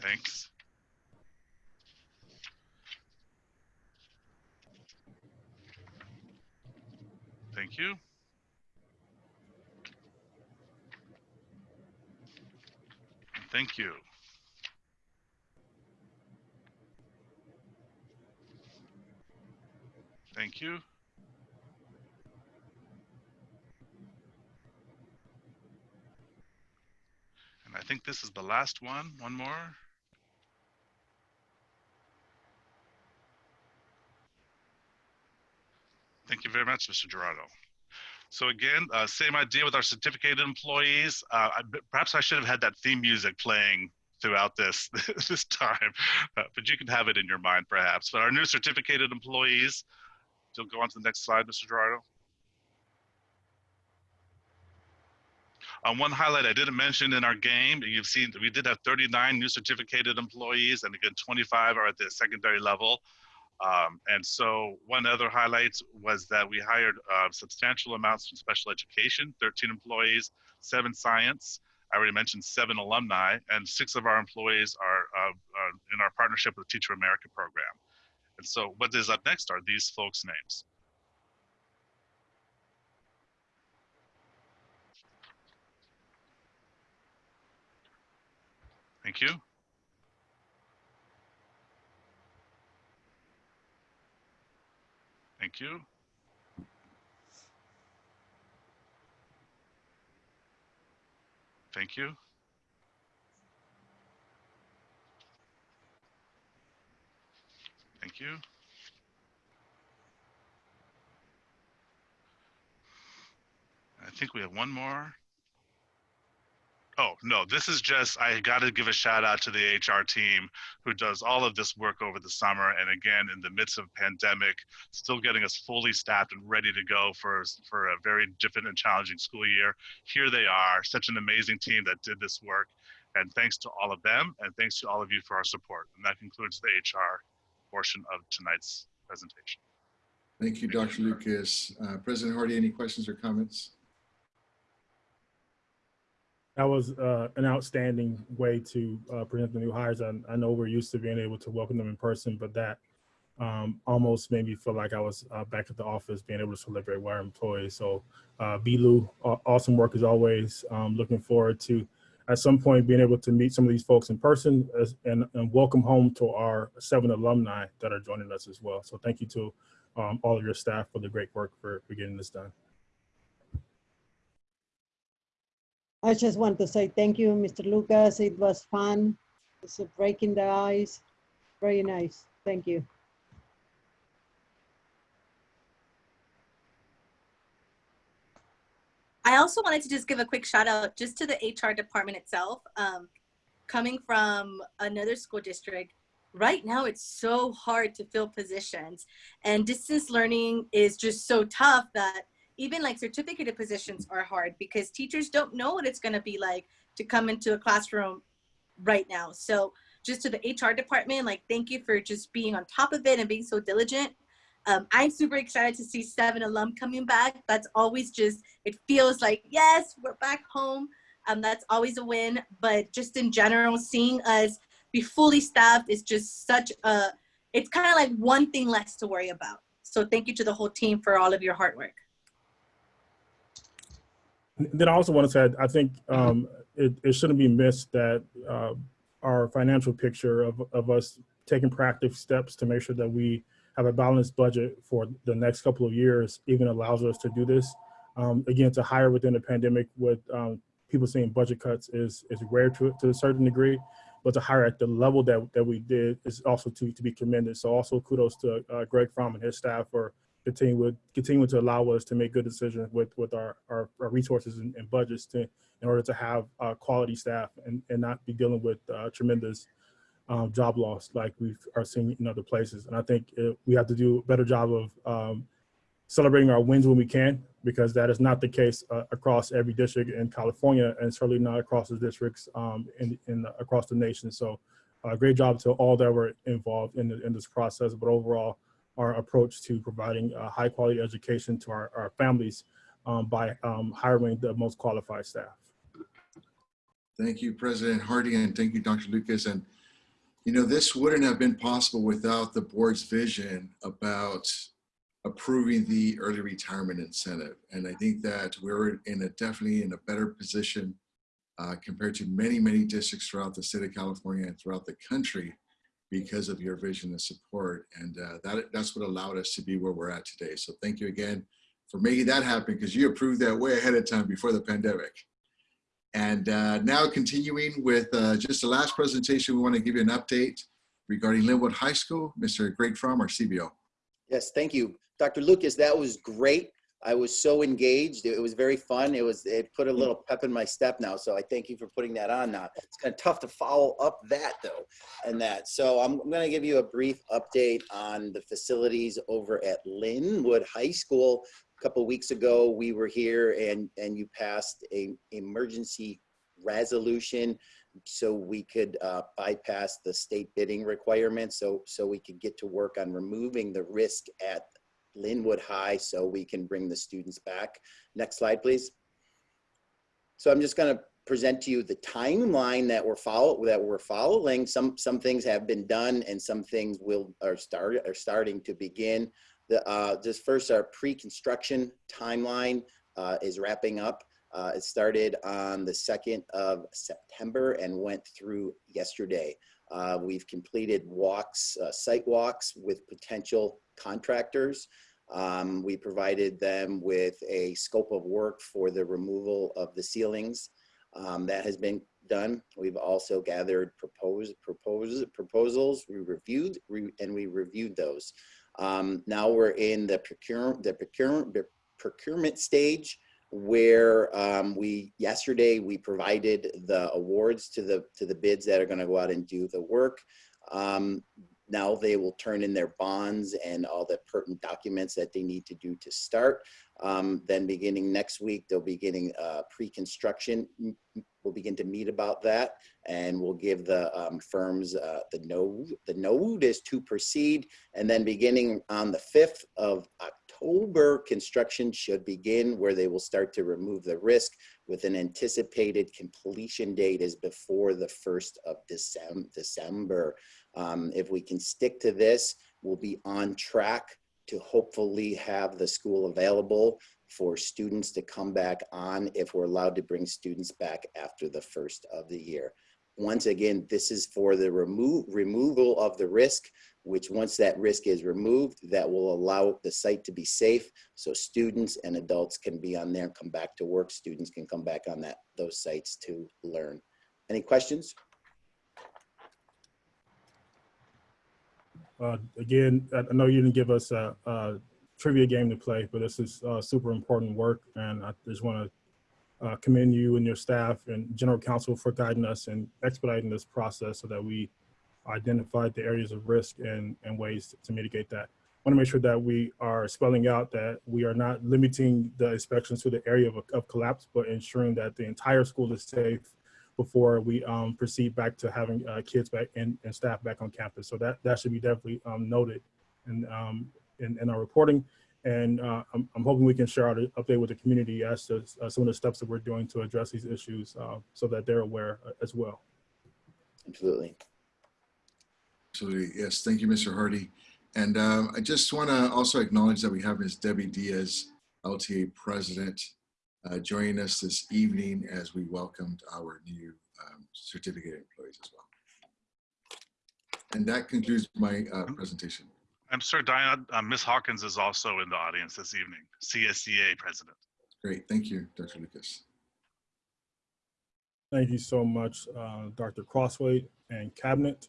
Thanks. Thank you. Thank you. Thank you. And I think this is the last one. One more. Thank you very much, Mr. Gerardo. So again, uh, same idea with our certificated employees. Uh, I, perhaps I should have had that theme music playing throughout this this time, uh, but you can have it in your mind perhaps. But our new certificated employees, you'll go on to the next slide, Mr. Gerardo. Um, one highlight I didn't mention in our game, you've seen we did have 39 new certificated employees, and again, 25 are at the secondary level. Um, and so one other highlight was that we hired uh, substantial amounts from special education, 13 employees, seven science. I already mentioned seven alumni, and six of our employees are uh, uh, in our partnership with the Teacher America program. And so what is up next are these folks' names. Thank you. Thank you. Thank you. Thank you. I think we have one more. Oh, no, this is just, I got to give a shout out to the HR team who does all of this work over the summer. And again, in the midst of pandemic, still getting us fully staffed and ready to go for, for a very different and challenging school year. Here they are, such an amazing team that did this work. And thanks to all of them, and thanks to all of you for our support. And that concludes the HR portion of tonight's presentation. Thank you, Dr. Lucas. Uh, President Hardy, any questions or comments? That was uh, an outstanding way to uh, present the new hires. I, I know we're used to being able to welcome them in person, but that um, almost made me feel like I was uh, back at the office, being able to celebrate with our employees. So, uh, Bilu, awesome work as always. Um, looking forward to at some point being able to meet some of these folks in person as, and, and welcome home to our seven alumni that are joining us as well. So, thank you to um, all of your staff for the great work for, for getting this done. I just want to say thank you, Mr. Lucas. It was fun. It's a breaking the ice. Very nice. Thank you. I also wanted to just give a quick shout out just to the HR department itself. Um, coming from another school district, right now it's so hard to fill positions and distance learning is just so tough that even like certificated positions are hard because teachers don't know what it's going to be like to come into a classroom right now. So just to the HR department, like thank you for just being on top of it and being so diligent. Um, I'm super excited to see seven alum coming back. That's always just, it feels like, yes, we're back home. Um, that's always a win. But just in general, seeing us be fully staffed is just such a, it's kind of like one thing less to worry about. So thank you to the whole team for all of your hard work. Then I also want to say, I think um, it, it shouldn't be missed that uh, our financial picture of, of us taking proactive steps to make sure that we have a balanced budget for the next couple of years even allows us to do this. Um, again, to hire within the pandemic with um, people saying budget cuts is, is rare to, to a certain degree, but to hire at the level that, that we did is also to, to be commended. So also kudos to uh, Greg Fromm and his staff for continuing, with continue to allow us to make good decisions with with our our, our resources and, and, budgets to in order to have uh, quality staff and and not be dealing with uh, tremendous um, job loss like we are seeing in other places. And I think it, we have to do a better job of um, celebrating our wins when we can, because that is not the case uh, across every district in California, and certainly not across the districts um, in, in across the nation. So, uh, great job to all that were involved in the, in this process. But overall, our approach to providing high quality education to our, our families um, by um, hiring the most qualified staff. Thank you, President Hardy, and thank you, Dr. Lucas. And, you know, this wouldn't have been possible without the board's vision about approving the early retirement incentive. And I think that we're in a definitely in a better position uh, compared to many, many districts throughout the state of California and throughout the country because of your vision and support. And uh, that, that's what allowed us to be where we're at today. So thank you again for making that happen because you approved that way ahead of time before the pandemic. And uh, now continuing with uh, just the last presentation, we want to give you an update regarding Lynwood High School. Mr. Greg Fromm, our CBO. Yes, thank you. Dr. Lucas, that was great. I was so engaged. It was very fun. It was, it put a little pep in my step now. So I thank you for putting that on now. It's kind of tough to follow up that though, and that. So I'm, I'm going to give you a brief update on the facilities over at Lynwood High School. A couple weeks ago, we were here and, and you passed a emergency resolution so we could uh, bypass the state bidding requirements so so we could get to work on removing the risk at Lynwood High so we can bring the students back. Next slide, please. So I'm just going to present to you the timeline that we're follow that we're following. Some some things have been done and some things will are start are starting to begin. The uh, just first our pre-construction timeline uh, is wrapping up. Uh, it started on the 2nd of September and went through yesterday. Uh, we've completed walks, uh, site walks with potential contractors. Um, we provided them with a scope of work for the removal of the ceilings. Um, that has been done. We've also gathered proposed propose, proposals. We reviewed re, and we reviewed those. Um, now we're in the procurement the procurement the procurement stage where um, we yesterday we provided the awards to the to the bids that are going to go out and do the work. Um, now they will turn in their bonds and all the pertinent documents that they need to do to start. Um, then beginning next week, they'll be getting uh, pre-construction. We'll begin to meet about that and we'll give the um, firms uh, the, node, the notice to proceed. And then beginning on the 5th of October, construction should begin where they will start to remove the risk with an anticipated completion date is before the 1st of December. Um, if we can stick to this, we'll be on track to hopefully have the school available for students to come back on if we're allowed to bring students back after the first of the year. Once again, this is for the remo removal of the risk, which once that risk is removed, that will allow the site to be safe so students and adults can be on there and come back to work. Students can come back on that those sites to learn. Any questions? Uh, again, I know you didn't give us a, a trivia game to play, but this is uh, super important work. And I just want to uh, commend you and your staff and general counsel for guiding us and expediting this process so that we identified the areas of risk and, and ways to mitigate that. I want to make sure that we are spelling out that we are not limiting the inspections to the area of, of collapse, but ensuring that the entire school is safe before we um, proceed back to having uh, kids back and, and staff back on campus. So that, that should be definitely um, noted and um, in, in, our reporting. And uh, I'm, I'm, hoping we can share our update with the community as to uh, some of the steps that we're doing to address these issues uh, so that they're aware uh, as well. Absolutely. Absolutely. Yes. Thank you, Mr. Hardy. And um, I just want to also acknowledge that we have Ms. Debbie Diaz, LTA President, uh, joining us this evening as we welcomed our new um, certificate employees as well. And that concludes my uh, presentation. I'm sorry, Diana, uh, Ms. Hawkins is also in the audience this evening, CSEA president. Great, thank you, Dr. Lucas. Thank you so much, uh, Dr. Crosthwaite and Cabinet.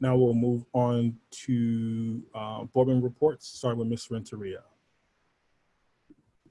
Now we'll move on to uh, board member reports, starting with Ms. Renteria.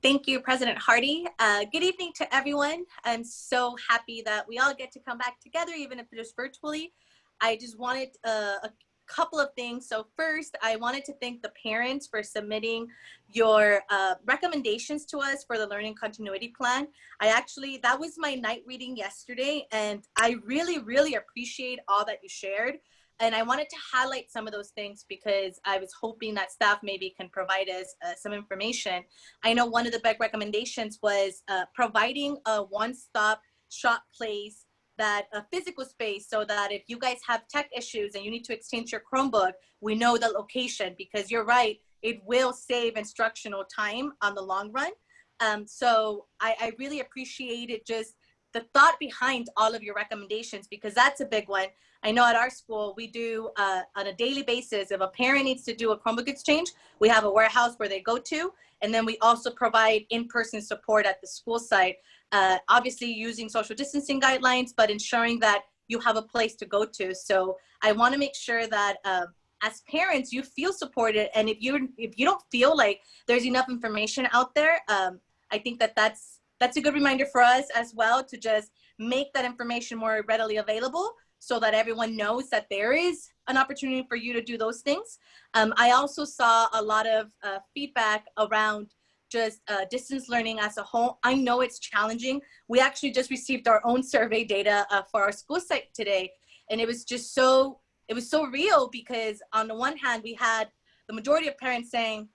Thank you, President Hardy. Uh, good evening to everyone. I'm so happy that we all get to come back together, even if it is virtually. I just wanted uh, a couple of things. So first, I wanted to thank the parents for submitting your uh, recommendations to us for the learning continuity plan. I actually, that was my night reading yesterday, and I really, really appreciate all that you shared. And I wanted to highlight some of those things because I was hoping that staff maybe can provide us uh, some information. I know one of the big recommendations was uh, providing a one-stop shop place that a physical space so that if you guys have tech issues and you need to exchange your Chromebook, we know the location because you're right, it will save instructional time on the long run. Um, so I, I really appreciated just the thought behind all of your recommendations because that's a big one. I know at our school, we do uh, on a daily basis, if a parent needs to do a Chromebook exchange, we have a warehouse where they go to, and then we also provide in-person support at the school site. Uh, obviously using social distancing guidelines, but ensuring that you have a place to go to. So I want to make sure that um, as parents, you feel supported. And if you if you don't feel like there's enough information out there, um, I think that that's that's a good reminder for us as well to just make that information more readily available so that everyone knows that there is an opportunity for you to do those things. Um, I also saw a lot of uh, feedback around just uh, distance learning as a whole. I know it's challenging. We actually just received our own survey data uh, for our school site today, and it was just so, it was so real because on the one hand, we had the majority of parents saying,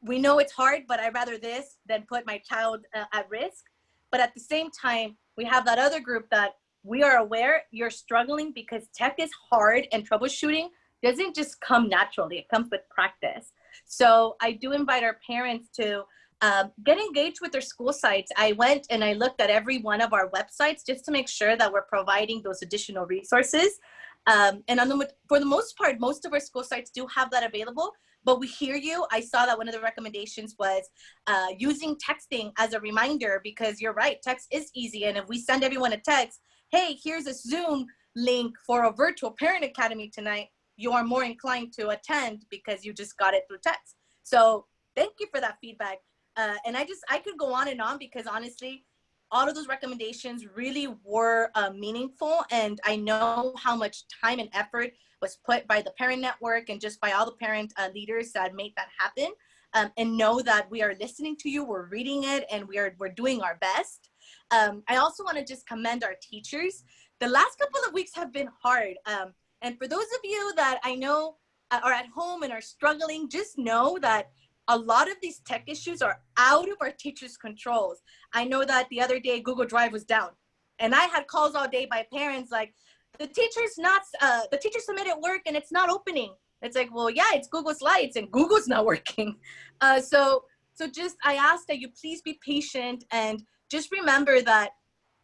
we know it's hard, but I'd rather this than put my child uh, at risk. But at the same time, we have that other group that we are aware you're struggling because tech is hard and troubleshooting doesn't just come naturally, it comes with practice. So I do invite our parents to um, get engaged with their school sites. I went and I looked at every one of our websites just to make sure that we're providing those additional resources. Um, and on the, for the most part, most of our school sites do have that available, but we hear you. I saw that one of the recommendations was uh, using texting as a reminder because you're right, text is easy. And if we send everyone a text, hey, here's a Zoom link for a virtual parent academy tonight, you are more inclined to attend because you just got it through text. So thank you for that feedback. Uh, and I just, I could go on and on because honestly, all of those recommendations really were uh, meaningful. And I know how much time and effort was put by the parent network and just by all the parent uh, leaders that made that happen. Um, and know that we are listening to you, we're reading it, and we are, we're doing our best. Um, I also wanna just commend our teachers. The last couple of weeks have been hard. Um, and for those of you that I know uh, are at home and are struggling, just know that a lot of these tech issues are out of our teachers' controls. I know that the other day Google Drive was down and I had calls all day by parents like, the teacher's not, uh, the teacher submitted work and it's not opening. It's like, well, yeah, it's Google Slides and Google's not working. Uh, so, so just, I ask that you please be patient and just remember that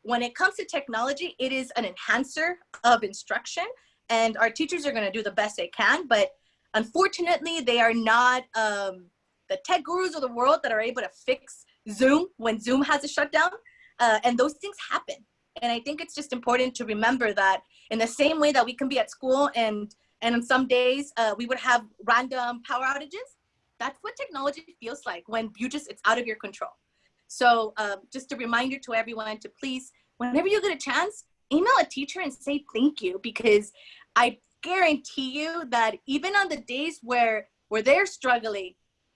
when it comes to technology, it is an enhancer of instruction and our teachers are gonna do the best they can, but unfortunately, they are not um, the tech gurus of the world that are able to fix Zoom when Zoom has a shutdown. Uh, and those things happen. And I think it's just important to remember that in the same way that we can be at school and and on some days uh, we would have random power outages, that's what technology feels like when you just, it's out of your control. So um, just a reminder to everyone to please, whenever you get a chance, email a teacher and say thank you because I guarantee you that even on the days where, where they're struggling,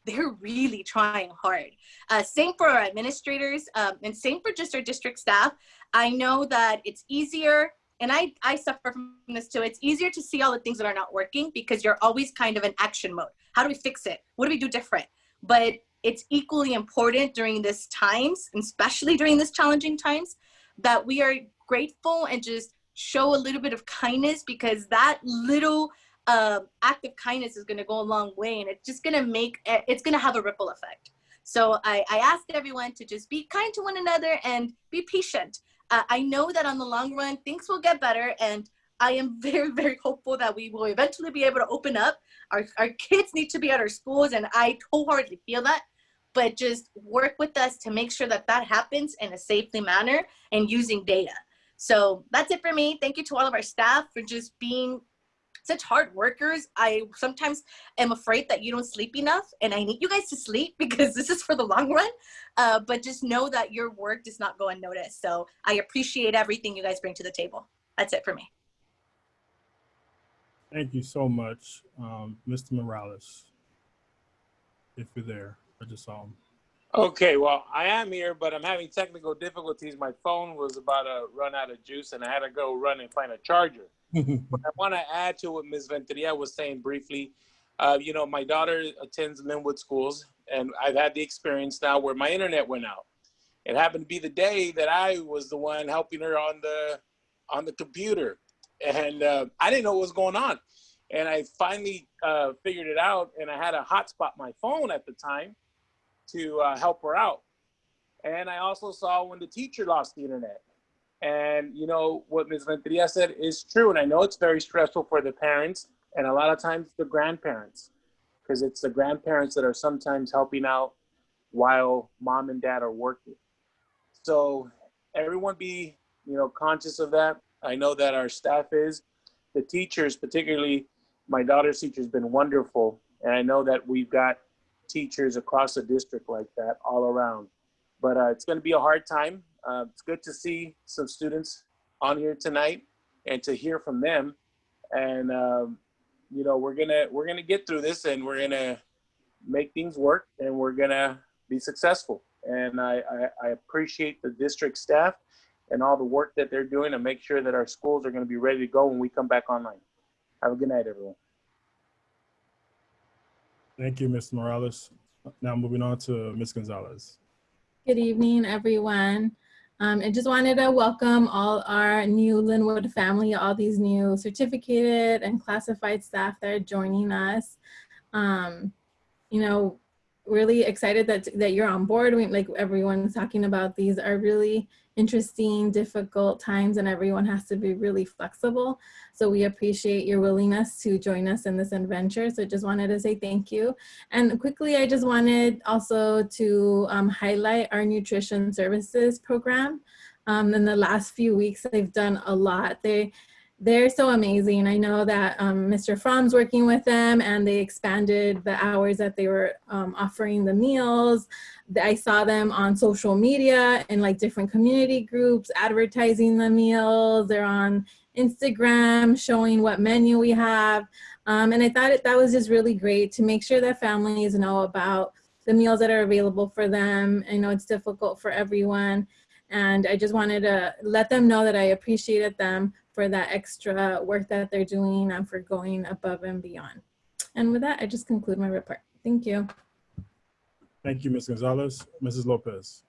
they're really trying hard. Uh, same for our administrators um, and same for just our district staff. I know that it's easier and I, I suffer from this too. It's easier to see all the things that are not working because you're always kind of in action mode. How do we fix it? What do we do different? But it's equally important during this times, especially during this challenging times, that we are grateful and just show a little bit of kindness because that little uh, act of kindness is going to go a long way and it's just going to make it's going to have a ripple effect. So I, I asked everyone to just be kind to one another and be patient. Uh, i know that on the long run things will get better and i am very very hopeful that we will eventually be able to open up. Our, our kids need to be at our schools and i wholeheartedly feel that. But just work with us to make sure that that happens in a safely manner and using data. So that's it for me. Thank you to all of our staff for just being such hard workers. I sometimes am afraid that you don't sleep enough and I need you guys to sleep because this is for the long run. Uh, but just know that your work does not go unnoticed. So I appreciate everything you guys bring to the table. That's it for me. Thank you so much, um, Mr. Morales. If you're there, I just saw him. Okay, well, I am here, but I'm having technical difficulties. My phone was about to run out of juice, and I had to go run and find a charger. But I want to add to what Ms. Renteria was saying briefly. Uh, you know, my daughter attends Lynwood schools, and I've had the experience now where my internet went out. It happened to be the day that I was the one helping her on the on the computer, and uh, I didn't know what was going on. And I finally uh, figured it out, and I had a hotspot my phone at the time to uh, help her out. And I also saw when the teacher lost the internet. And you know what Ms. Renteria said is true. And I know it's very stressful for the parents and a lot of times the grandparents, because it's the grandparents that are sometimes helping out while mom and dad are working. So everyone be, you know, conscious of that. I know that our staff is, the teachers, particularly my daughter's teacher has been wonderful. And I know that we've got teachers across the district like that all around. But uh, it's going to be a hard time. Uh, it's good to see some students on here tonight and to hear from them. And um, you know, we're gonna we're gonna get through this, and we're gonna make things work, and we're gonna be successful. And I, I, I appreciate the district staff and all the work that they're doing to make sure that our schools are going to be ready to go when we come back online. Have a good night, everyone. Thank you, Mr. Morales. Now moving on to Ms. Gonzalez. Good evening, everyone. Um, I just wanted to welcome all our new Lynwood family, all these new certificated and classified staff that are joining us. Um, you know, really excited that, that you're on board. We, like everyone's talking about, these are really interesting, difficult times and everyone has to be really flexible. So we appreciate your willingness to join us in this adventure. So just wanted to say thank you. And quickly, I just wanted also to um, highlight our nutrition services program. Um, in the last few weeks, they've done a lot. They they're so amazing. I know that um, Mr. Fromm's working with them and they expanded the hours that they were um, offering the meals. I saw them on social media and like different community groups advertising the meals. They're on Instagram showing what menu we have. Um, and I thought it, that was just really great to make sure that families know about the meals that are available for them. I know it's difficult for everyone. And I just wanted to let them know that I appreciated them for that extra work that they're doing and for going above and beyond. And with that, I just conclude my report. Thank you. Thank you, Ms. Gonzalez. Mrs. Lopez.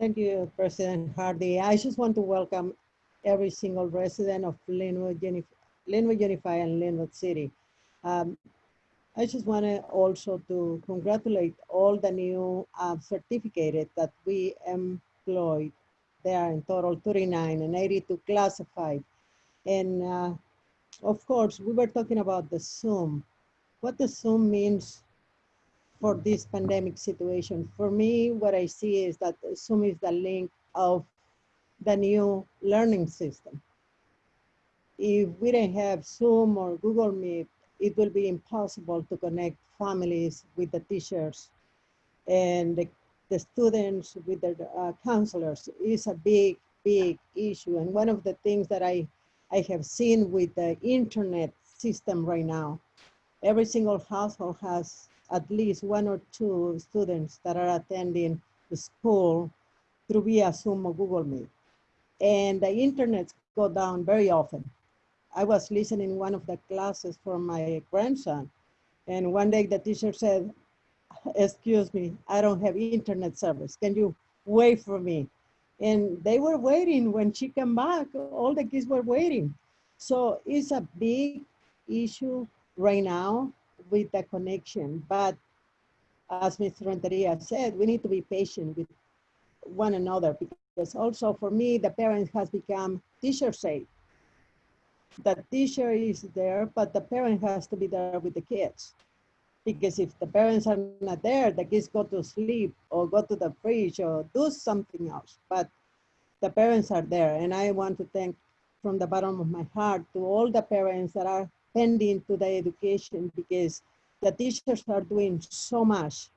Thank you, President Hardy. I just want to welcome every single resident of Lynwood, Unif Lynwood Unified and Lynwood City. Um, I just want to also to congratulate all the new uh, certificated that we employed there are in total 39 and 82 classified. And uh, of course, we were talking about the Zoom. What the Zoom means for this pandemic situation. For me, what I see is that Zoom is the link of the new learning system. If we don't have Zoom or Google Meet, it will be impossible to connect families with the teachers and the the students with their uh, counselors is a big, big issue. And one of the things that I, I have seen with the internet system right now, every single household has at least one or two students that are attending the school through via Zoom or Google Meet. And the internet go down very often. I was listening one of the classes for my grandson. And one day the teacher said, excuse me, I don't have internet service. Can you wait for me? And they were waiting when she came back, all the kids were waiting. So it's a big issue right now with the connection. But as Mr. Renteria said, we need to be patient with one another because also for me, the parent has become teacher safe. The teacher is there, but the parent has to be there with the kids because if the parents are not there, the kids go to sleep or go to the fridge or do something else. But the parents are there. And I want to thank from the bottom of my heart to all the parents that are pending to the education because the teachers are doing so much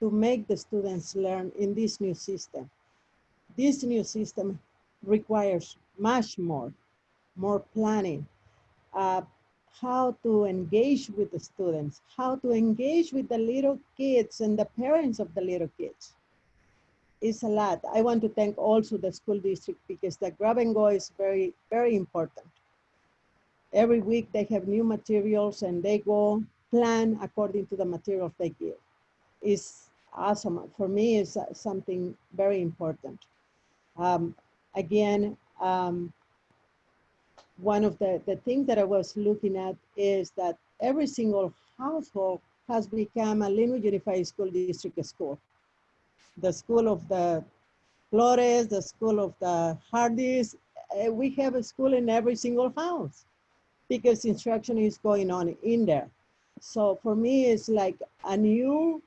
to make the students learn in this new system. This new system requires much more, more planning, uh, how to engage with the students, how to engage with the little kids and the parents of the little kids. It's a lot. I want to thank also the school district because the grab and go is very, very important. Every week they have new materials and they go plan according to the materials they give. It's awesome. For me, it's something very important. Um, again, um, one of the, the things that I was looking at is that every single household has become a Lynwood Unified School District school. The school of the Flores, the school of the Hardys, uh, we have a school in every single house because instruction is going on in there. So for me, it's like a new,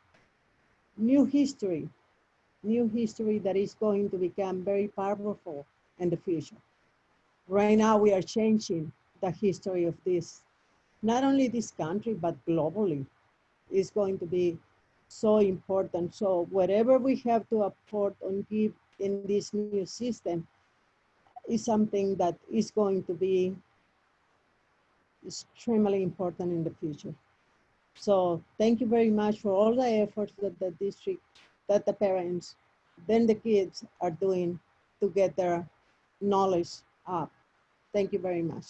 new history new history that is going to become very powerful in the future. Right now, we are changing the history of this, not only this country, but globally is going to be so important. So whatever we have to afford and give in this new system is something that is going to be extremely important in the future. So thank you very much for all the efforts that the district, that the parents, then the kids are doing to get their knowledge up. Thank you very much.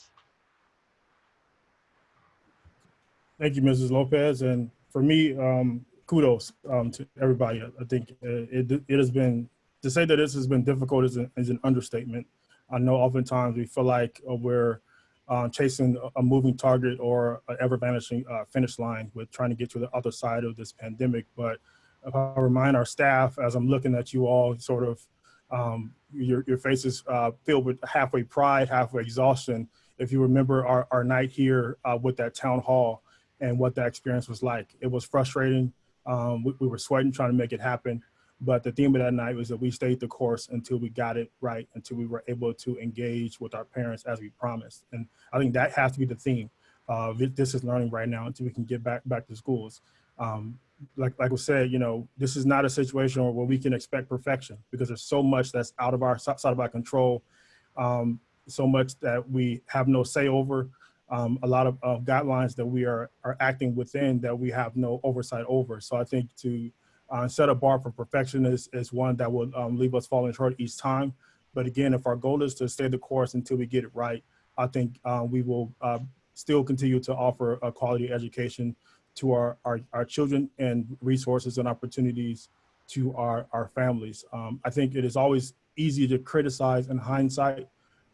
Thank you, Mrs. Lopez. And for me, um, kudos um, to everybody. I- think uh, it, it has been, to say that this has been difficult is an, is an understatement. I know oftentimes we feel like uh, we're uh, chasing a- a moving target or an ever vanishing uh, finish line with trying to get to the other side of this pandemic. But if I remind our staff, as I'm looking at you all, sort of um, your, your faces uh, filled with halfway pride, halfway exhaustion. If you remember our, our night here uh, with that town hall and what that experience was like, it was frustrating. Um, we, we were sweating trying to make it happen. But the theme of that night was that we stayed the course until we got it right, until we were able to engage with our parents as we promised. And I think that has to be the theme. Uh, this is learning right now until we can get back back to schools. Um, like like was said, you know, this is not a situation where we can expect perfection because there's so much that's out of our side of our control, um, so much that we have no say over, um, a lot of uh, guidelines that we are are acting within that we have no oversight over. So I think to uh, set a bar for perfection is is one that will um, leave us falling short each time. But again, if our goal is to stay the course until we get it right, I think uh, we will uh, still continue to offer a quality education to our, our, our children and resources and opportunities to our, our families. Um, I think it is always easy to criticize in hindsight,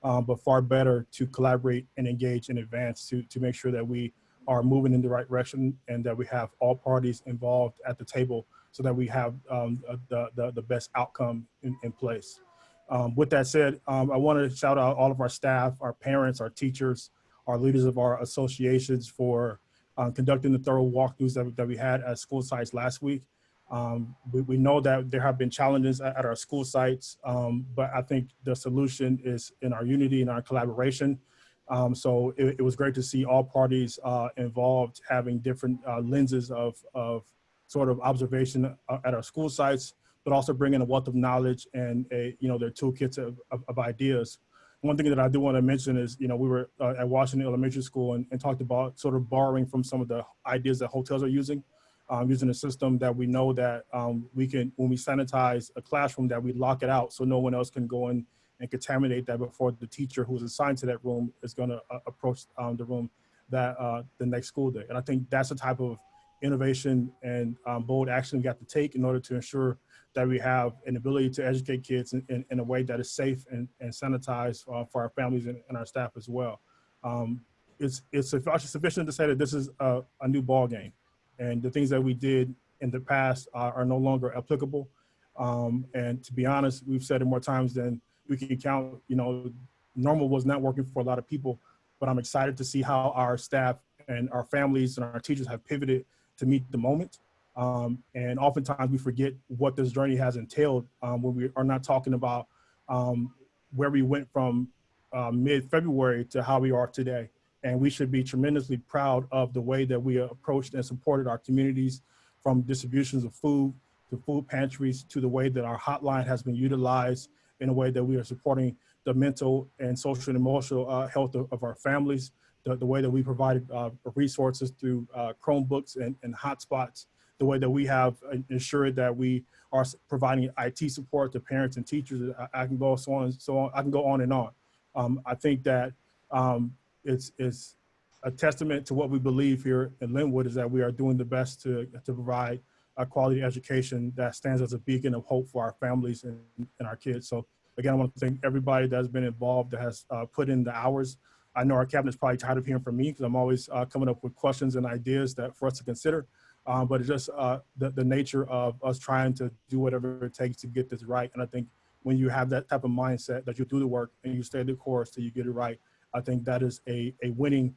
um, but far better to collaborate and engage in advance to, to make sure that we are moving in the right direction and that we have all parties involved at the table so that we have um, the, the, the best outcome in, in place. Um, with that said, um, I want to shout out all of our staff, our parents, our teachers, our leaders of our associations for um, conducting the thorough walkthroughs that, that we had at school sites last week. Um, we, we know that there have been challenges at, at our school sites, um, but I think the solution is in our unity and our collaboration. Um, so it, it was great to see all parties uh, involved having different uh, lenses of, of sort of observation uh, at our school sites, but also bringing a wealth of knowledge and a, you know, their toolkits of, of, of ideas one thing that I do want to mention is, you know, we were uh, at Washington Elementary School and, and, talked about sort of borrowing from some of the ideas that hotels are using, um, using a system that we know that um, we can, when we sanitize a classroom, that we lock it out so no one else can go in and contaminate that before the teacher who's assigned to that room is going to uh, approach um, the room that uh, the next school day. And I think that's the type of innovation and um, bold action we got to take in order to ensure that we have an ability to educate kids in, in, in a way that is safe and, and sanitized uh, for our families and, and, our staff as well. Um, it's, it's sufficient to say that this is a, a, new ball game and the things that we did in the past are, are no longer applicable. Um, and to be honest, we've said it more times than we can count, you know, normal was not working for a lot of people, but I'm excited to see how our staff and our families and our teachers have pivoted to meet the moment um, and oftentimes we forget what this journey has entailed um, when we are not talking about um, where we went from uh, mid-February to how we are today. And we should be tremendously proud of the way that we approached and supported our communities from distributions of food to food pantries to the way that our hotline has been utilized in a way that we are supporting the mental and social and emotional uh, health of, of, our families, the, the, way that we provided uh, resources through uh, Chromebooks and, and hotspots the way that we have ensured that we are providing IT support to parents and teachers. I, I can go so on and so on. I can go on and on. Um, I think that um, it's, it's a testament to what we believe here in Lynwood is that we are doing the best to, to provide a quality education that stands as a beacon of hope for our families and, and our kids. So again, I want to thank everybody that's been involved, that has uh, put in the hours. I know our cabinet's probably tired of hearing from me because I'm always uh, coming up with questions and ideas that for us to consider um, but it's just uh, the, the nature of us trying to do whatever it takes to get this right. And I think when you have that type of mindset that you do the work and you stay the course till you get it right, I think that is a, a winning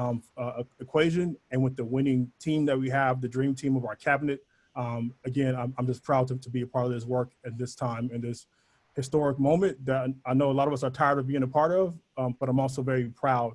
um, uh, equation. And with the winning team that we have, the dream team of our cabinet, Um, again, I'm, I'm just proud to, to be a part of this work at this time in this historic moment that I know a lot of us are tired of being a part of, um, but I'm also very proud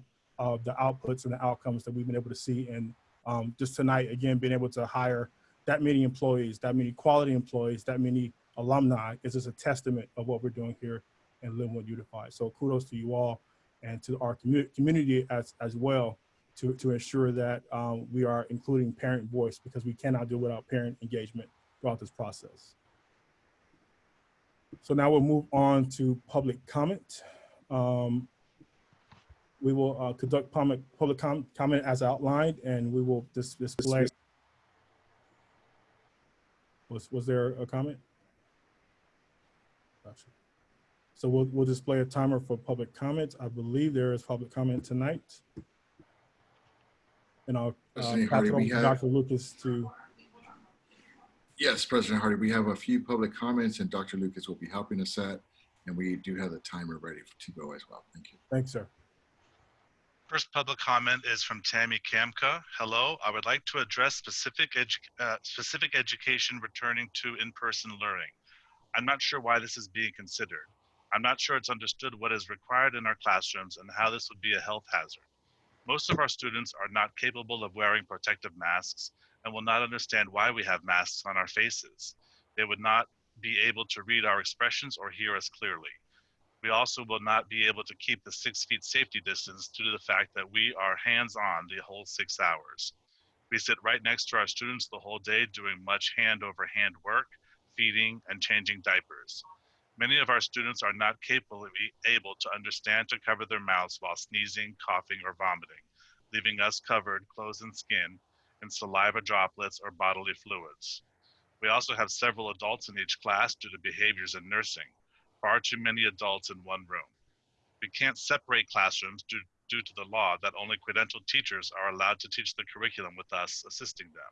of the outputs and the outcomes that we've been able to see. And um, just tonight, again, being able to hire that many employees, that many quality employees, that many alumni is just a testament of what we're doing here in Lynwood Unified. So kudos to you all and to our commu community as, as well to, to ensure that um, we are including parent voice because we cannot do without parent engagement throughout this process. So now we'll move on to public comment. Um, we will uh, conduct public, public com comment as outlined and we will dis display. Was, was there a comment? Gotcha. So we'll, we'll display a timer for public comments. I believe there is public comment tonight. And I'll uh, pass Hardy, it over to Dr. Lucas to, Yes, President Hardy, we have a few public comments and Dr. Lucas will be helping us set. And we do have the timer ready to go as well. Thank you. thanks, sir. First public comment is from Tammy Kamka. Hello, I would like to address specific, edu- uh, specific education returning to in-person learning. I'm not sure why this is being considered. I'm not sure it's understood what is required in our classrooms and how this would be a health hazard. Most of our students are not capable of wearing protective masks and will not understand why we have masks on our faces. They would not be able to read our expressions or hear us clearly. We also will not be able to keep the six feet safety distance due to the fact that we are hands-on the whole six hours. We sit right next to our students the whole day doing much hand over hand work, feeding and changing diapers. Many of our students are not capable able to understand to cover their mouths while sneezing, coughing, or vomiting, leaving us covered, clothes and skin, in saliva droplets or bodily fluids. We also have several adults in each class due to behaviors in nursing far too many adults in one room. We can't separate classrooms due, due to the law that only credentialed teachers are allowed to teach the curriculum with us assisting them.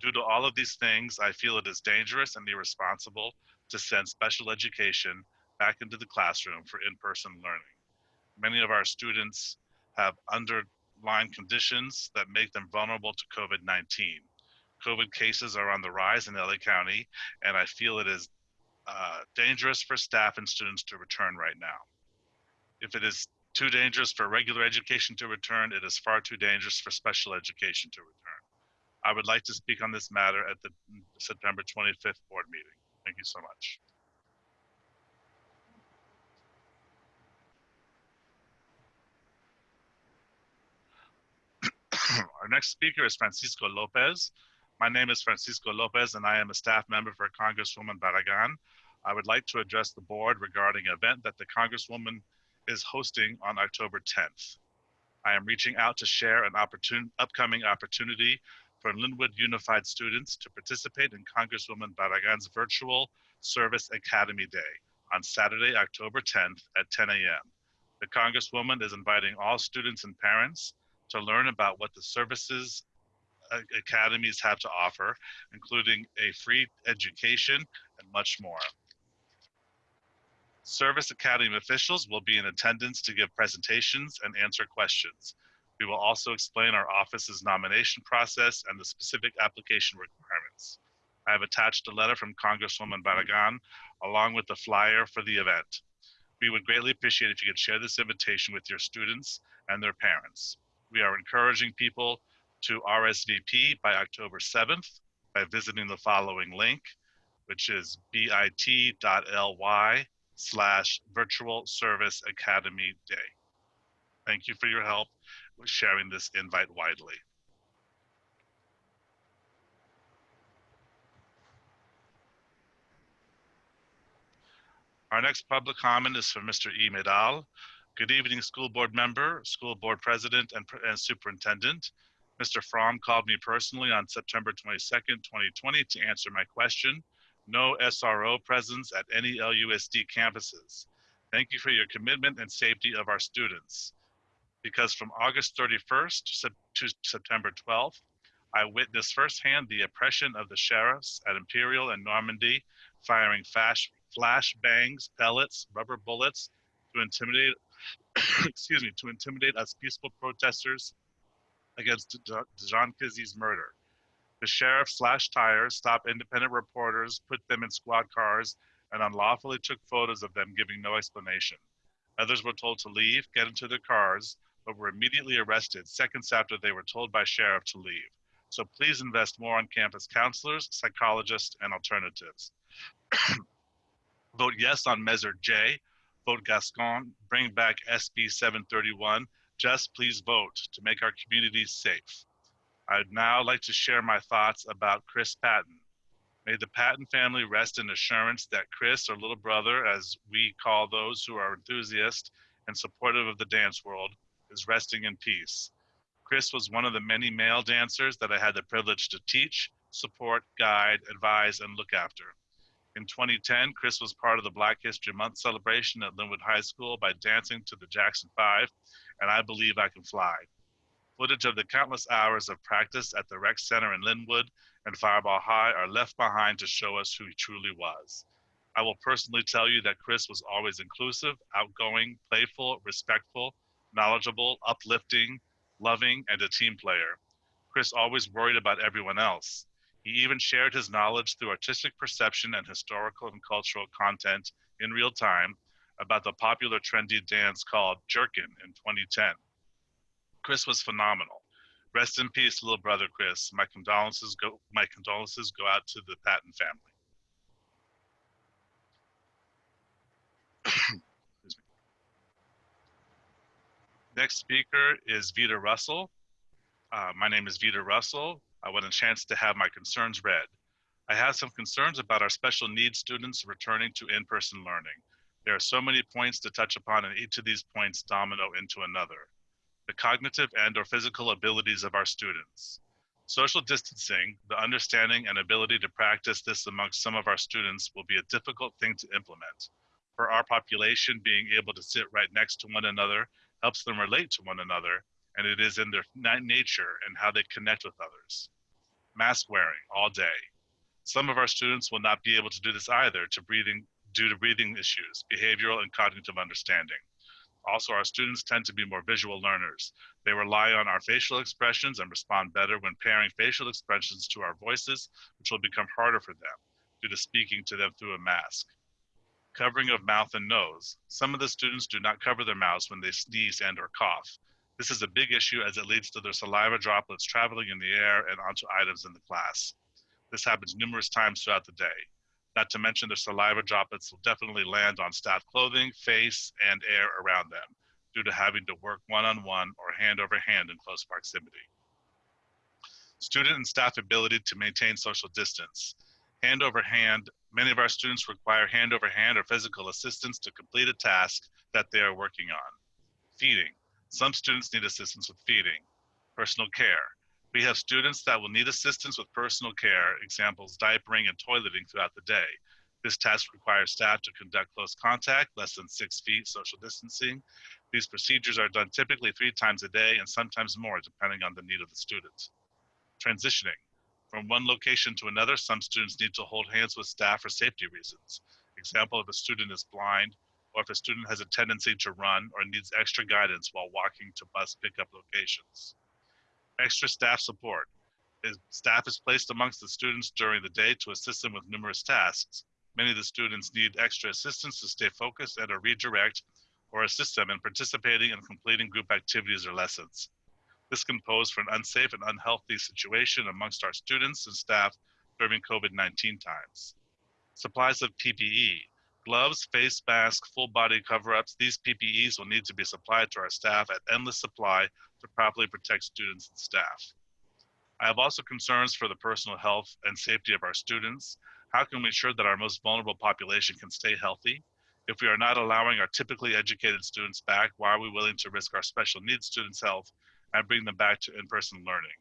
Due to all of these things, I feel it is dangerous and irresponsible to send special education back into the classroom for in-person learning. Many of our students have underlying conditions that make them vulnerable to COVID-19. COVID cases are on the rise in LA County, and I feel it is uh, dangerous for staff and students to return right now. If it is too dangerous for regular education to return, it is far too dangerous for special education to return. I would like to speak on this matter at the September 25th board meeting. Thank you so much. Our next speaker is Francisco Lopez. My name is Francisco Lopez and I am a staff member for Congresswoman Barragan. I would like to address the board regarding an event that the Congresswoman is hosting on October 10th. I am reaching out to share an opportun upcoming opportunity for Lynwood Unified students to participate in Congresswoman Barragan's virtual Service Academy Day on Saturday, October 10th at 10 a.m. The Congresswoman is inviting all students and parents to learn about what the services uh, academies have to offer, including a free education and much more. Service Academy officials will be in attendance to give presentations and answer questions. We will also explain our office's nomination process and the specific application requirements. I have attached a letter from Congresswoman Barragan along with the flyer for the event. We would greatly appreciate if you could share this invitation with your students and their parents. We are encouraging people to RSVP by October 7th by visiting the following link, which is bit.ly slash virtual service academy day. Thank you for your help with sharing this invite widely. Our next public comment is from Mr. E. Medal. Good evening, school board member, school board president, and, and superintendent. Mr. Fromm called me personally on September 22nd, 2020 to answer my question. No SRO presence at any LUSD campuses. Thank you for your commitment and safety of our students. Because from August 31st to September 12th, I witnessed firsthand the oppression of the sheriffs at Imperial and Normandy, firing flash, flash bangs, pellets, rubber bullets to intimidate, excuse me, to intimidate us peaceful protesters against John Kizzee's murder. The sheriff slashed tires, stopped independent reporters, put them in squad cars, and unlawfully took photos of them giving no explanation. Others were told to leave, get into their cars, but were immediately arrested seconds after they were told by sheriff to leave. So please invest more on campus counselors, psychologists, and alternatives. Vote yes on Measure J. Vote Gascon. Bring back SB 731. Just please vote to make our communities safe. I'd now like to share my thoughts about Chris Patton. May the Patton family rest in assurance that Chris, or little brother, as we call those who are enthusiasts and supportive of the dance world, is resting in peace. Chris was one of the many male dancers that I had the privilege to teach, support, guide, advise, and look after. In 2010, Chris was part of the Black History Month celebration at Lynwood High School by dancing to the Jackson Five, and I Believe I Can Fly. Footage of the countless hours of practice at the Rec Center in Lynwood and Firebaugh High are left behind to show us who he truly was. I will personally tell you that Chris was always inclusive, outgoing, playful, respectful, knowledgeable, uplifting, loving, and a team player. Chris always worried about everyone else. He even shared his knowledge through artistic perception and historical and cultural content in real time about the popular trendy dance called Jerkin in 2010. Chris was phenomenal. Rest in peace, little brother Chris. My condolences go my condolences go out to the Patton family. Next speaker is Vita Russell. Uh, my name is Vita Russell. I want a chance to have my concerns read. I have some concerns about our special needs students returning to in-person learning. There are so many points to touch upon and each of these points domino into another. The cognitive and or physical abilities of our students. Social distancing, the understanding and ability to practice this amongst some of our students will be a difficult thing to implement. For our population, being able to sit right next to one another helps them relate to one another, and it is in their nature and how they connect with others. Mask wearing all day. Some of our students will not be able to do this either to breathing, due to breathing issues, behavioral and cognitive understanding. Also, our students tend to be more visual learners. They rely on our facial expressions and respond better when pairing facial expressions to our voices, which will become harder for them due to speaking to them through a mask. Covering of mouth and nose. Some of the students do not cover their mouths when they sneeze and or cough. This is a big issue as it leads to their saliva droplets traveling in the air and onto items in the class. This happens numerous times throughout the day. Not to mention their saliva droplets will definitely land on staff clothing, face, and air around them due to having to work one-on-one or hand over hand in close proximity. Student and staff ability to maintain social distance. Hand over hand, many of our students require hand over hand or physical assistance to complete a task that they are working on. Feeding. Some students need assistance with feeding. Personal care. We have students that will need assistance with personal care, examples diapering and toileting throughout the day. This task requires staff to conduct close contact, less than six feet social distancing. These procedures are done typically three times a day and sometimes more depending on the need of the student. Transitioning. From one location to another, some students need to hold hands with staff for safety reasons. Example, if a student is blind, or if a student has a tendency to run or needs extra guidance while walking to bus pickup locations. Extra staff support. Staff is placed amongst the students during the day to assist them with numerous tasks. Many of the students need extra assistance to stay focused and or redirect or assist them in participating and completing group activities or lessons. This can pose for an unsafe and unhealthy situation amongst our students and staff during COVID-19 times. Supplies of PPE, gloves, face masks, full body cover-ups, these PPEs will need to be supplied to our staff at endless supply to properly protect students and staff. I have also concerns for the personal health and safety of our students. How can we ensure that our most vulnerable population can stay healthy? If we are not allowing our typically educated students back, why are we willing to risk our special needs students' health and bring them back to in-person learning?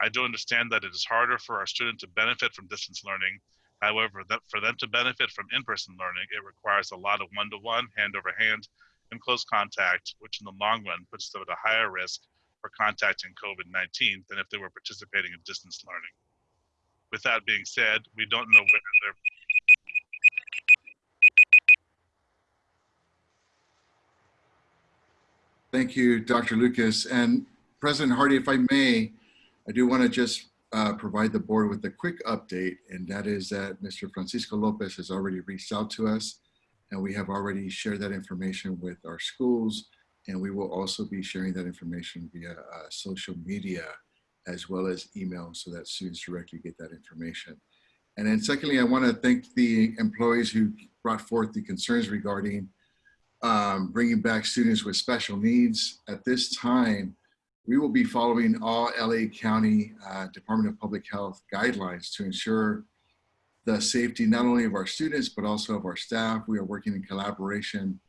I do understand that it is harder for our students to benefit from distance learning However, for them to benefit from in-person learning, it requires a lot of one-to-one, hand-over-hand, and close contact, which in the long run puts them at a higher risk contacting COVID-19 than if they were participating in distance learning. With that being said, we don't know whether they're Thank you, Dr. Lucas. And President Hardy, if I may, I do want to just uh, provide the board with a quick update, and that is that Mr. Francisco Lopez has already reached out to us, and we have already shared that information with our schools, and we will also be sharing that information via uh, social media as well as email so that students directly get that information. And then secondly, I want to thank the employees who brought forth the concerns regarding um, bringing back students with special needs. At this time, we will be following all LA County uh, Department of Public Health guidelines to ensure the safety not only of our students, but also of our staff. We are working in collaboration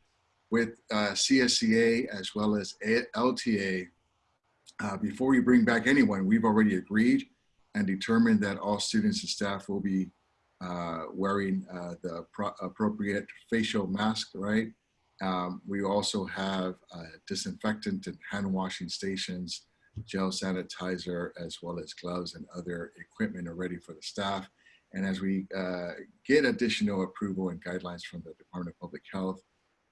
with uh, CSEA as well as LTA. Uh, before we bring back anyone, we've already agreed and determined that all students and staff will be uh, wearing uh, the pro appropriate facial mask, right? Um, we also have uh, disinfectant and hand washing stations, gel sanitizer, as well as gloves and other equipment are ready for the staff. And as we uh, get additional approval and guidelines from the Department of Public Health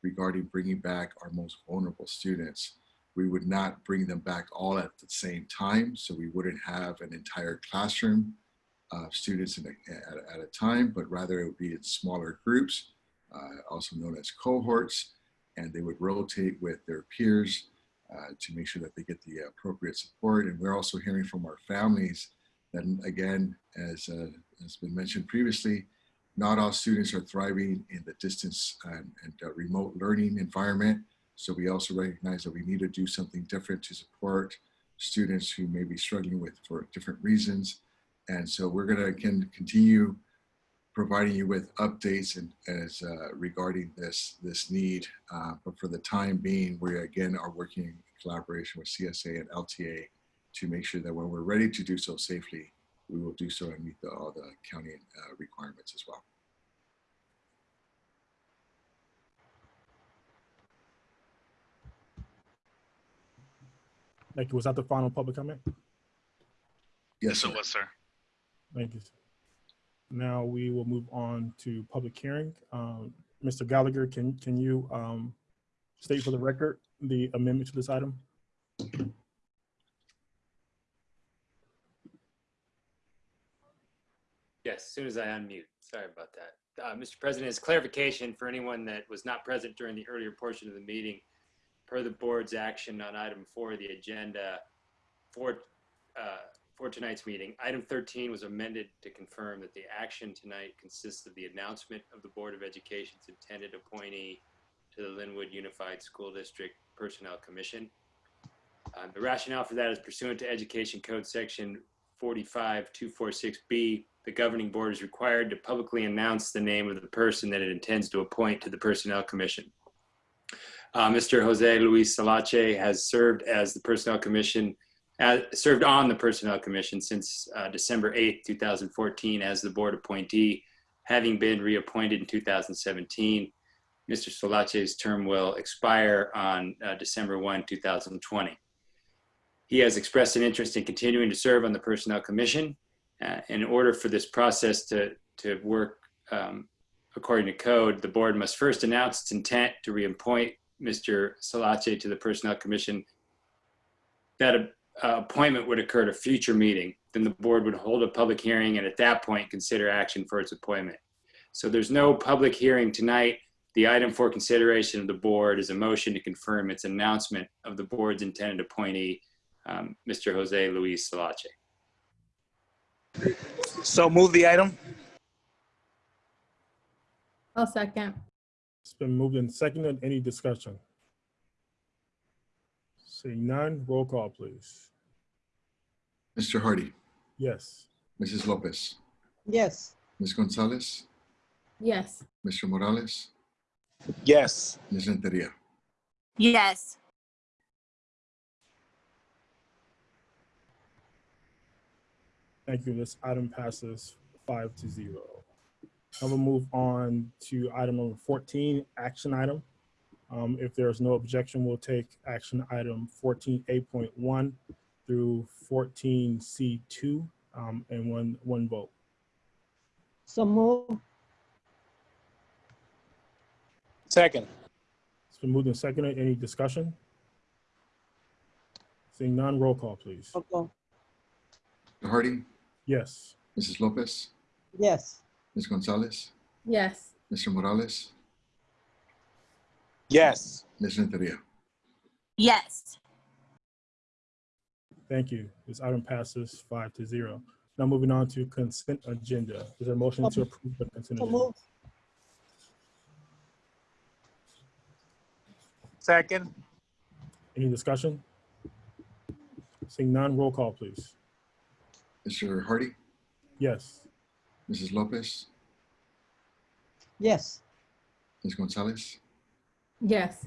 regarding bringing back our most vulnerable students, we would not bring them back all at the same time. So we wouldn't have an entire classroom of students a, at, at, a time, but rather it would be in smaller groups, uh, also known as cohorts, and they would rotate with their peers uh, to make sure that they get the appropriate support. And we're also hearing from our families that, again, as uh, has been mentioned previously, not all students are thriving in the distance and, and uh, remote learning environment. So we also recognize that we need to do something different to support students who may be struggling with for different reasons. And so we're gonna can continue providing you with updates and as uh, regarding this this need. Uh, but for the time being, we again are working in collaboration with CSA and LTA to make sure that when we're ready to do so safely, we will do so and meet the, all the county uh, requirements as well. Thank you. Was that the final public comment? Yes, it was, sir. Thank you. Now we will move on to public hearing. Um, Mr. Gallagher, can, can you um, state for the record the amendment to this item? As soon as I unmute. Sorry about that. Uh, Mr. President, as clarification for anyone that was not present during the earlier portion of the meeting, per the board's action on item four of the agenda for, uh, for tonight's meeting, item 13 was amended to confirm that the action tonight consists of the announcement of the Board of Education's intended appointee to the Lynwood Unified School District Personnel Commission. Uh, the rationale for that is pursuant to Education Code Section 45246B, the governing board is required to publicly announce the name of the person that it intends to appoint to the Personnel Commission. Uh, Mr. Jose Luis Salache has served as the Personnel Commission, uh, served on the Personnel Commission since uh, December 8, 2014 as the board appointee, having been reappointed in 2017. Mr. Salache's term will expire on uh, December 1, 2020. He has expressed an interest in continuing to serve on the Personnel Commission. Uh, in order for this process to, to work um, according to code, the board must first announce its intent to reappoint Mr. Salache to the Personnel Commission. That uh, appointment would occur at a future meeting. Then the board would hold a public hearing and at that point consider action for its appointment. So there's no public hearing tonight. The item for consideration of the board is a motion to confirm its announcement of the board's intended appointee, um, Mr. Jose Luis Salache. So move the item. I'll second. It's been moved and seconded. Any discussion? Seeing none, roll call, please. Mr. Hardy, Yes. Mrs. Lopez, Yes. Ms. Gonzalez, Yes. Mr. Morales, Yes. Ms. Renteria. Yes. Thank you. This item passes five to zero. I will move on to item number 14, action item. Um, if there's no objection, we'll take action item 14A.1 through 14C2 um, and one, one vote. So move. Second. It's been moved and seconded. Any discussion? Seeing none, roll call, please. Roll call. Mr. Hardy, Yes. Mrs. Lopez, Yes. Ms. Gonzalez, Yes. Mr. Morales, Yes. Ms. Renteria. Yes. Thank you. This item passes five to zero. Now moving on to consent agenda. Is there a motion to um, approve the consent So agenda? move. Second. Any discussion? Seeing none, roll call, please. Mr. Hardy, Yes. Mrs. Lopez, Yes. Ms. Gonzalez, Yes.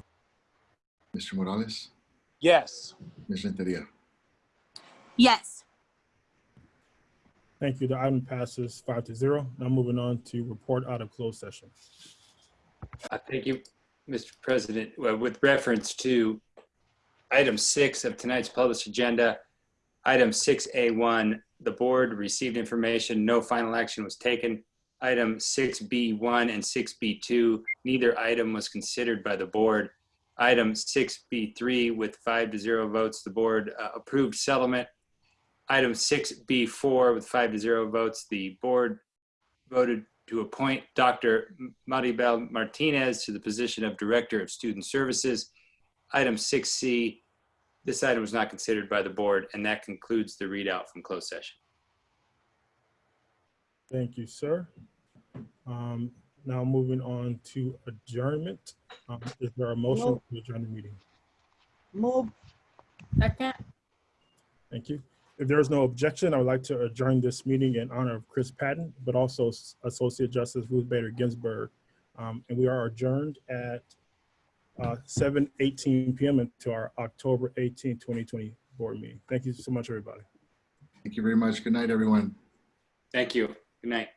Mr. Morales, Yes. Ms. Renteria. Yes. Thank you. The item passes five to zero. Now moving on to report out of closed session. Uh, Thank you, Mr. President. Well, With reference to item six of tonight's published agenda, item 6A1, the board received information, no final action was taken. Item 6B1 and 6B2, neither item was considered by the board. Item 6B3, with five to zero votes, the board uh, approved settlement. Item 6B4, with five to zero votes, the board voted to appoint Dr. Maribel Martinez to the position of Director of Student Services. Item 6C, this item was not considered by the board, and that concludes the readout from closed session. Thank you, sir. Um, Now moving on to adjournment. Um, Is there a motion Move. to adjourn the meeting? Move. Second. Thank you. If there is no objection, I would like to adjourn this meeting in honor of Chris Patton, but also Associate Justice Ruth Bader Ginsburg. Um, And we are adjourned at uh, 7:18 PM until our October 18, 2020 board meeting. Thank you so much, everybody. Thank you very much. Good night, everyone. Thank you. Good night.